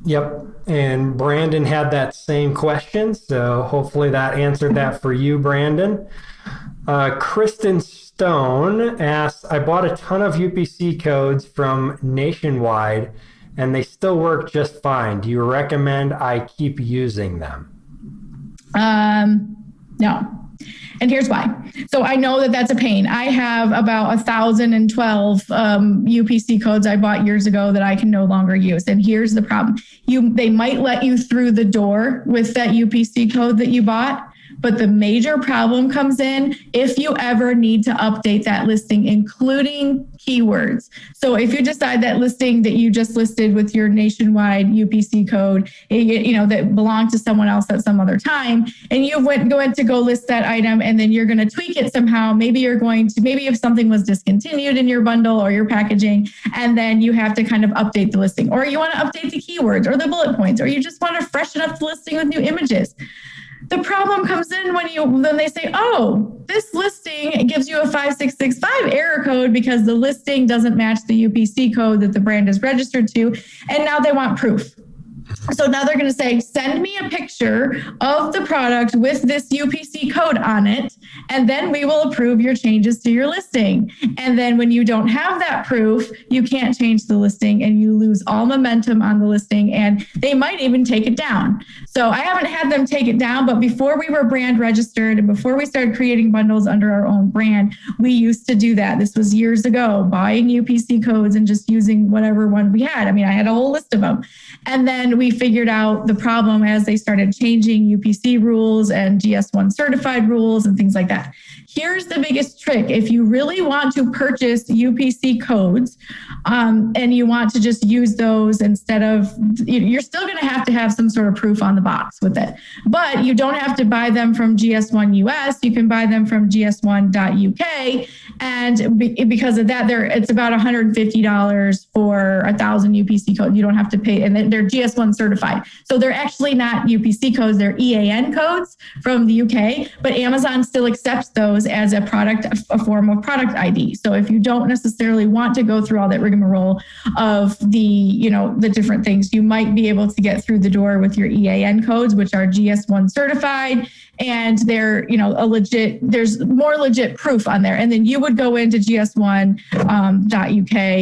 Yep. And Brandon had that same question. So hopefully that answered that for you, Brandon. Uh, Kristen Stone asks, I bought a ton of UPC codes from Nationwide and they still work just fine. Do you recommend I keep using them? Um, no. And here's why. So I know that that's a pain. I have about a thousand and twelve um, UPC codes I bought years ago that I can no longer use. And here's the problem: you they might let you through the door with that UPC code that you bought, but the major problem comes in if you ever need to update that listing, including keywords. So if you decide that listing that you just listed with your nationwide UPC code, you know, that belonged to someone else at some other time, and you went going to go list that item and then you're going to tweak it somehow, maybe you're going to, maybe if something was discontinued in your bundle or your packaging, and then you have to kind of update the listing, or you want to update the keywords or the bullet points, or you just want to freshen up the listing with new images the problem comes in when you then they say, oh, this listing gives you a 5665 error code because the listing doesn't match the UPC code that the brand is registered to. And now they want proof. So now they're going to say, send me a picture of the product with this UPC code on it, and then we will approve your changes to your listing. And then when you don't have that proof, you can't change the listing and you lose all momentum on the listing, and they might even take it down. So I haven't had them take it down, but before we were brand registered and before we started creating bundles under our own brand, we used to do that. This was years ago, buying UPC codes and just using whatever one we had. I mean, I had a whole list of them. And then we figured out the problem as they started changing UPC rules and GS1 certified rules and things like that. Here's the biggest trick. If you really want to purchase UPC codes um, and you want to just use those instead of, you're still going to have to have some sort of proof on the box with it. But you don't have to buy them from GS1 US. You can buy them from GS1.UK. And because of that, there it's about $150 for a thousand UPC codes. You don't have to pay, and they're GS1 certified. So they're actually not UPC codes, they're EAN codes from the UK, but Amazon still accepts those as a product, a form of product ID. So if you don't necessarily want to go through all that rigmarole of the, you know, the different things, you might be able to get through the door with your EAN codes, which are GS1 certified and they're you know a legit there's more legit proof on there. And then you would go into gs1.uk um,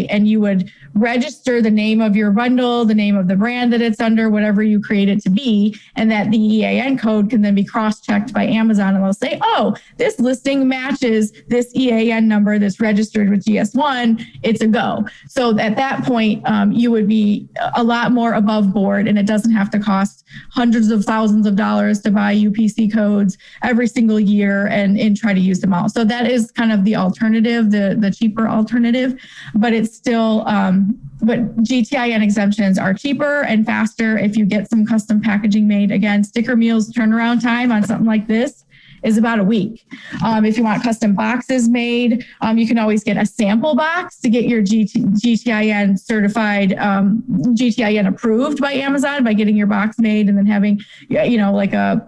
and you would register the name of your bundle the name of the brand that it's under whatever you create it to be and that the ean code can then be cross-checked by amazon and they'll say oh this listing matches this ean number that's registered with gs1 it's a go. So at that point um, you would be a lot more above board and it doesn't have to cost hundreds of thousands of dollars to buy upc code codes every single year and, and try to use them all. So that is kind of the alternative, the, the cheaper alternative, but it's still, um, but GTIN exemptions are cheaper and faster if you get some custom packaging made. Again, Sticker Mule's turnaround time on something like this is about a week. Um, if you want custom boxes made, um, you can always get a sample box to get your GT, GTIN certified, um, GTIN approved by Amazon by getting your box made and then having, you know, like a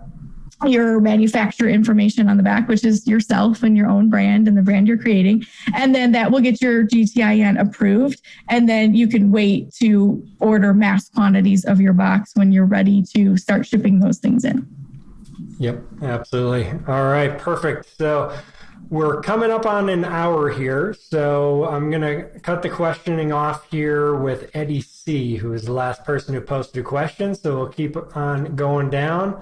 your manufacturer information on the back, which is yourself and your own brand and the brand you're creating. And then that will get your GTIN approved. And then you can wait to order mass quantities of your box when you're ready to start shipping those things in. Yep, absolutely. All right, perfect. So we're coming up on an hour here. So I'm going to cut the questioning off here with Eddie C., who is the last person who posted a question. So we'll keep on going down.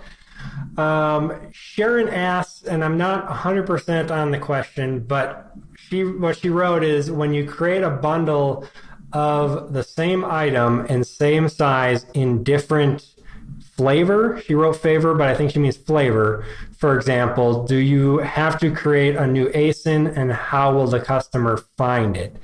Um, Sharon asks, and I'm not 100% on the question, but she what she wrote is when you create a bundle of the same item and same size in different flavor, she wrote favor, but I think she means flavor. For example, do you have to create a new ASIN and how will the customer find it?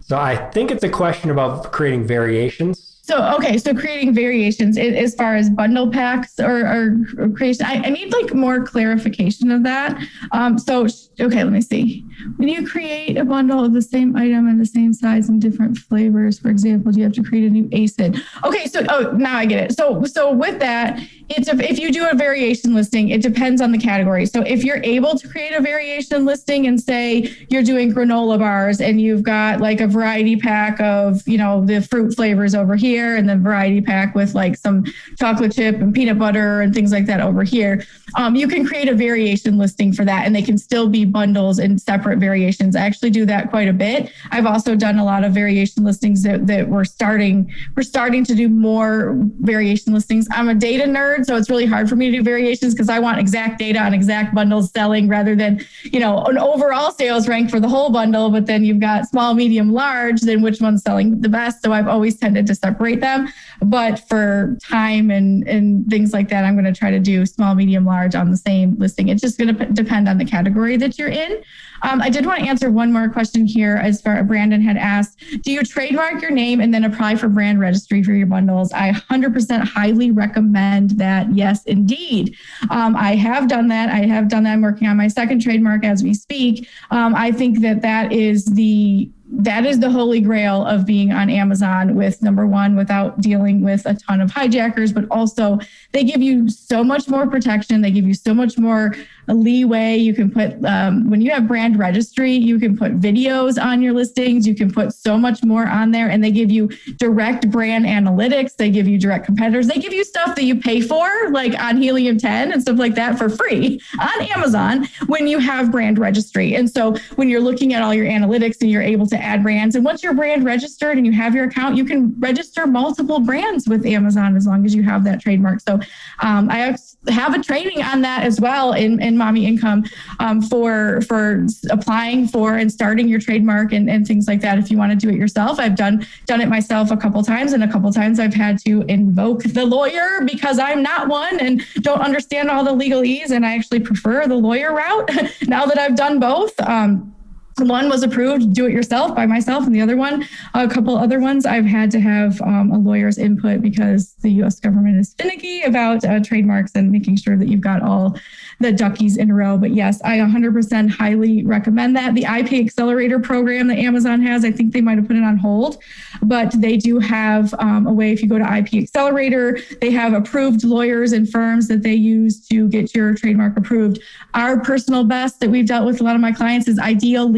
So I think it's a question about creating variations so okay, so creating variations as far as bundle packs or, or creation, I, I, need like more clarification of that. Um, so okay, let me see. When you create a bundle of the same item and the same size and different flavors, for example, do you have to create a new ASIN? Okay, so oh now I get it. So so with that, it's a, if you do a variation listing, it depends on the category. So if you're able to create a variation listing and say you're doing granola bars and you've got like a variety pack of, you know, the fruit flavors over here and the variety pack with like some chocolate chip and peanut butter and things like that over here, um, you can create a variation listing for that and they can still be bundles and separate variations. I actually do that quite a bit. I've also done a lot of variation listings that, that we're starting, we're starting to do more variation listings. I'm a data nerd So it's really hard for me to do variations because I want exact data on exact bundles selling rather than, you know, an overall sales rank for the whole bundle. But then you've got small, medium, large, then which one's selling the best. So I've always tended to separate them. But for time and, and things like that, I'm going to try to do small, medium, large on the same listing. It's just going to depend on the category that you're in. Um, I did want to answer one more question here as far Brandon had asked. Do you trademark your name and then apply for brand registry for your bundles? I 100% highly recommend that. Yes, indeed. Um, I have done that. I have done that. I'm working on my second trademark as we speak. Um, I think that that is the that is the holy grail of being on Amazon with number one, without dealing with a ton of hijackers, but also they give you so much more protection. They give you so much more leeway. You can put, um, when you have brand registry, you can put videos on your listings. You can put so much more on there, and they give you direct brand analytics. They give you direct competitors. They give you stuff that you pay for, like on Helium 10 and stuff like that for free on Amazon when you have brand registry. And so when you're looking at all your analytics and you're able to add brands. And once your brand registered and you have your account, you can register multiple brands with Amazon as long as you have that trademark. So um, I have a training on that as well in, in Mommy Income um, for for applying for and starting your trademark and, and things like that. If you want to do it yourself, I've done done it myself a couple times, and a couple times I've had to invoke the lawyer because I'm not one and don't understand all the legalese, and I actually prefer the lawyer route now that I've done both. Um, one was approved do it yourself by myself and the other one a couple other ones i've had to have um, a lawyer's input because the us government is finicky about uh, trademarks and making sure that you've got all the duckies in a row. But yes i 100% highly recommend that. The ip accelerator program that amazon has i think they might have put it on hold but they do have um, a way. If you go to ip accelerator they have approved lawyers and firms that they use to get your trademark approved. Our personal best that we've dealt with a lot of my clients is ideal.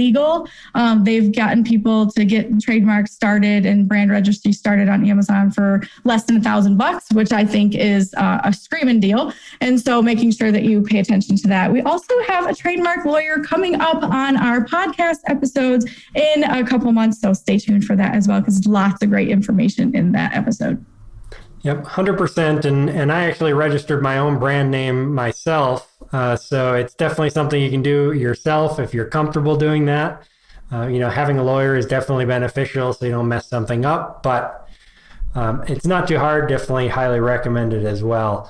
Um, they've gotten people to get trademarks started and brand registry started on Amazon for less than a thousand bucks, which I think is uh, a screaming deal. And so making sure that you pay attention to that. We also have a trademark lawyer coming up on our podcast episodes in a couple months. So stay tuned for that as well, because lots of great information in that episode. Yep, 100%. And, and I actually registered my own brand name myself. Uh, so it's definitely something you can do yourself if you're comfortable doing that. Uh, you know, having a lawyer is definitely beneficial so you don't mess something up, but um, it's not too hard. Definitely highly recommended as well.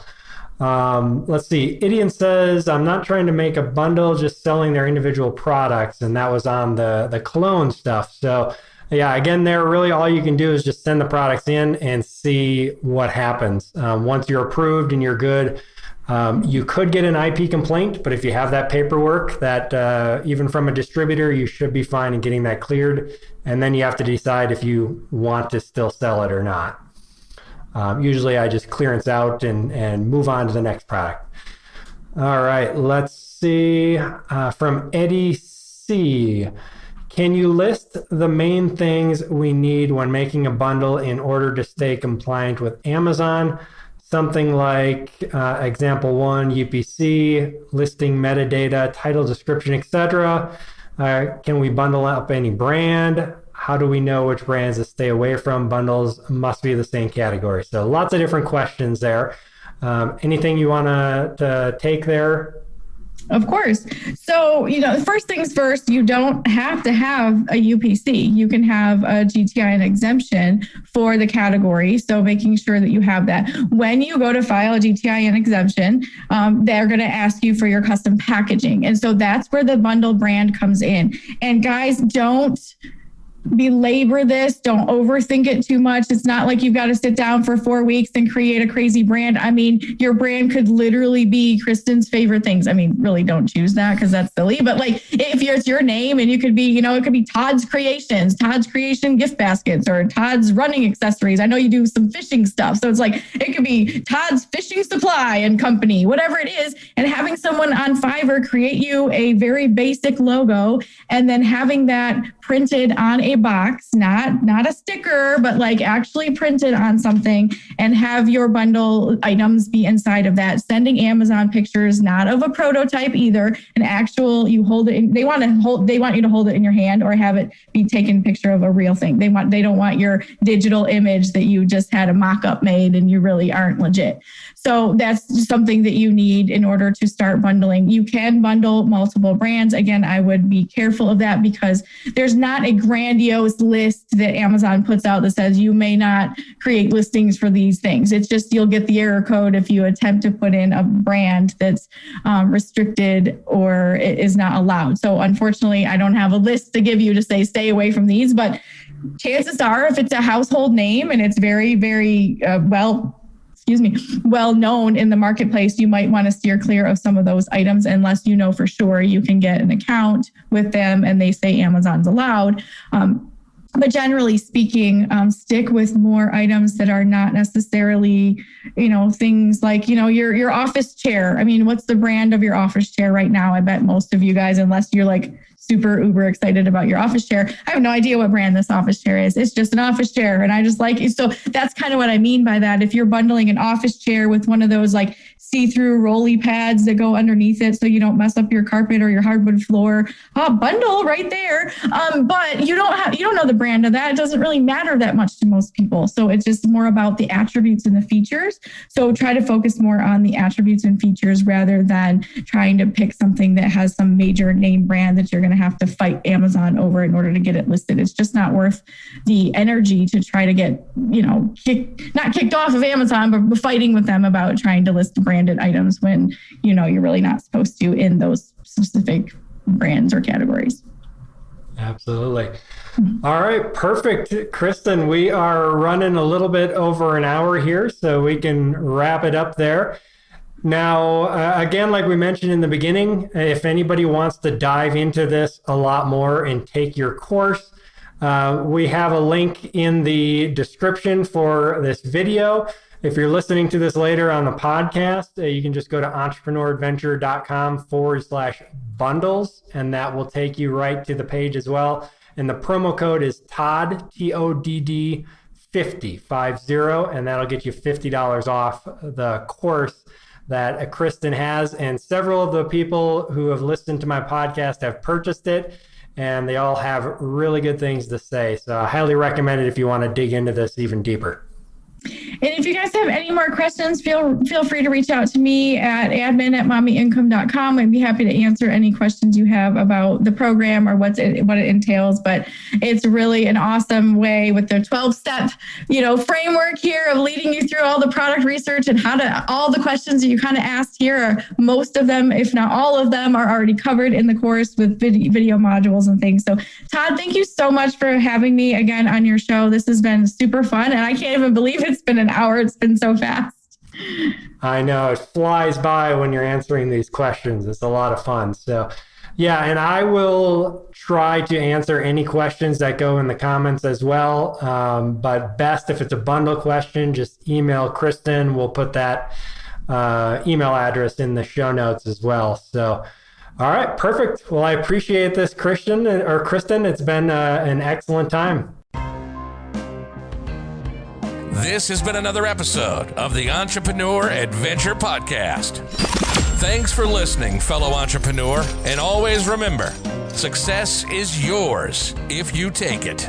Um, let's see. Idian says, I'm not trying to make a bundle, just selling their individual products. And that was on the, the cologne stuff. So yeah, again, there really all you can do is just send the products in and see what happens. Um, once you're approved and you're good, um, you could get an IP complaint, but if you have that paperwork, that uh, even from a distributor, you should be fine in getting that cleared. And then you have to decide if you want to still sell it or not. Um, usually, I just clearance out and and move on to the next product. All right, let's see uh, from Eddie C. Can you list the main things we need when making a bundle in order to stay compliant with Amazon? Something like uh, example one, UPC, listing metadata, title description, etc. Uh, can we bundle up any brand? How do we know which brands to stay away from? Bundles must be the same category. So lots of different questions there. Um, anything you want to take there? Of course. So, you know, first things first, you don't have to have a UPC. You can have a GTIN exemption for the category. So, making sure that you have that. When you go to file a GTIN exemption, um, they're going to ask you for your custom packaging. And so that's where the bundle brand comes in. And guys, don't belabor this. Don't overthink it too much. It's not like you've got to sit down for four weeks and create a crazy brand. I mean, your brand could literally be Kristen's favorite things. I mean, really don't choose that because that's silly. But like if it's your name and you could be, you know, it could be Todd's Creations, Todd's Creation gift baskets, or Todd's running accessories. I know you do some fishing stuff. So it's like it could be Todd's Fishing Supply and Company, whatever it is. And having someone on Fiverr create you a very basic logo and then having that printed on a box, not not a sticker, but like actually printed on something and have your bundle items be inside of that. Sending Amazon pictures, not of a prototype either, an actual you hold it in, they want to hold they want you to hold it in your hand or have it be taken picture of a real thing. They want they don't want your digital image that you just had a mock-up made and you really aren't legit. So that's something that you need in order to start bundling. You can bundle multiple brands. Again, I would be careful of that because there's not a grandiose list that Amazon puts out that says you may not create listings for these things. It's just you'll get the error code if you attempt to put in a brand that's um, restricted or is not allowed. So unfortunately, I don't have a list to give you to say stay away from these, but chances are if it's a household name and it's very, very uh, well excuse me, well known in the marketplace, you might want to steer clear of some of those items unless you know for sure you can get an account with them and they say Amazon's allowed. Um, but generally speaking, um, stick with more items that are not necessarily, you know, things like, you know, your your office chair. I mean, what's the brand of your office chair right now? I bet most of you guys, unless you're like super uber excited about your office chair. I have no idea what brand this office chair is. It's just an office chair. And I just like it. So that's kind of what I mean by that. If you're bundling an office chair with one of those like see-through rolly pads that go underneath it so you don't mess up your carpet or your hardwood floor. Oh, bundle right there. Um, but you don't have you don't know the brand of that. It doesn't really matter that much to most people. So it's just more about the attributes and the features. So try to focus more on the attributes and features rather than trying to pick something that has some major name brand that you're going to have to fight Amazon over in order to get it listed. It's just not worth the energy to try to get, you know, kick, not kicked off of Amazon, but fighting with them about trying to list brand branded items when you know you're really not supposed to in those specific brands or categories. Absolutely. All right, perfect. Kristen, we are running a little bit over an hour here, so we can wrap it up there. Now, uh, again, like we mentioned in the beginning, if anybody wants to dive into this a lot more and take your course, uh, we have a link in the description for this video. If you're listening to this later on the podcast, uh, you can just go to entrepreneuradventure.com forward slash bundles, and that will take you right to the page as well. And the promo code is Todd, T O D D 50, 50, and that'll get you $50 off the course that Kristen has. And several of the people who have listened to my podcast have purchased it, and they all have really good things to say. So I highly recommend it if you want to dig into this even deeper. And if you guys have any more questions, feel feel free to reach out to me at admin at mommyincome.com. I'd be happy to answer any questions you have about the program or what's it, what it entails. But it's really an awesome way with the 12 step, you know, framework here of leading you through all the product research and how to all the questions that you kind of asked here are most of them, if not all of them, are already covered in the course with video, video modules and things. So Todd, thank you so much for having me again on your show. This has been super fun. And I can't even believe it's been an hour. It's been so fast. I know it flies by when you're answering these questions. It's a lot of fun. So, yeah, and I will try to answer any questions that go in the comments as well. Um, but best if it's a bundle question, just email Kristen. We'll put that uh, email address in the show notes as well. So, all right, perfect. Well, I appreciate this, Christian or Kristen. It's been uh, an excellent time. This has been another episode of the Entrepreneur Adventure Podcast. Thanks for listening, fellow entrepreneur, and always remember success is yours if you take it.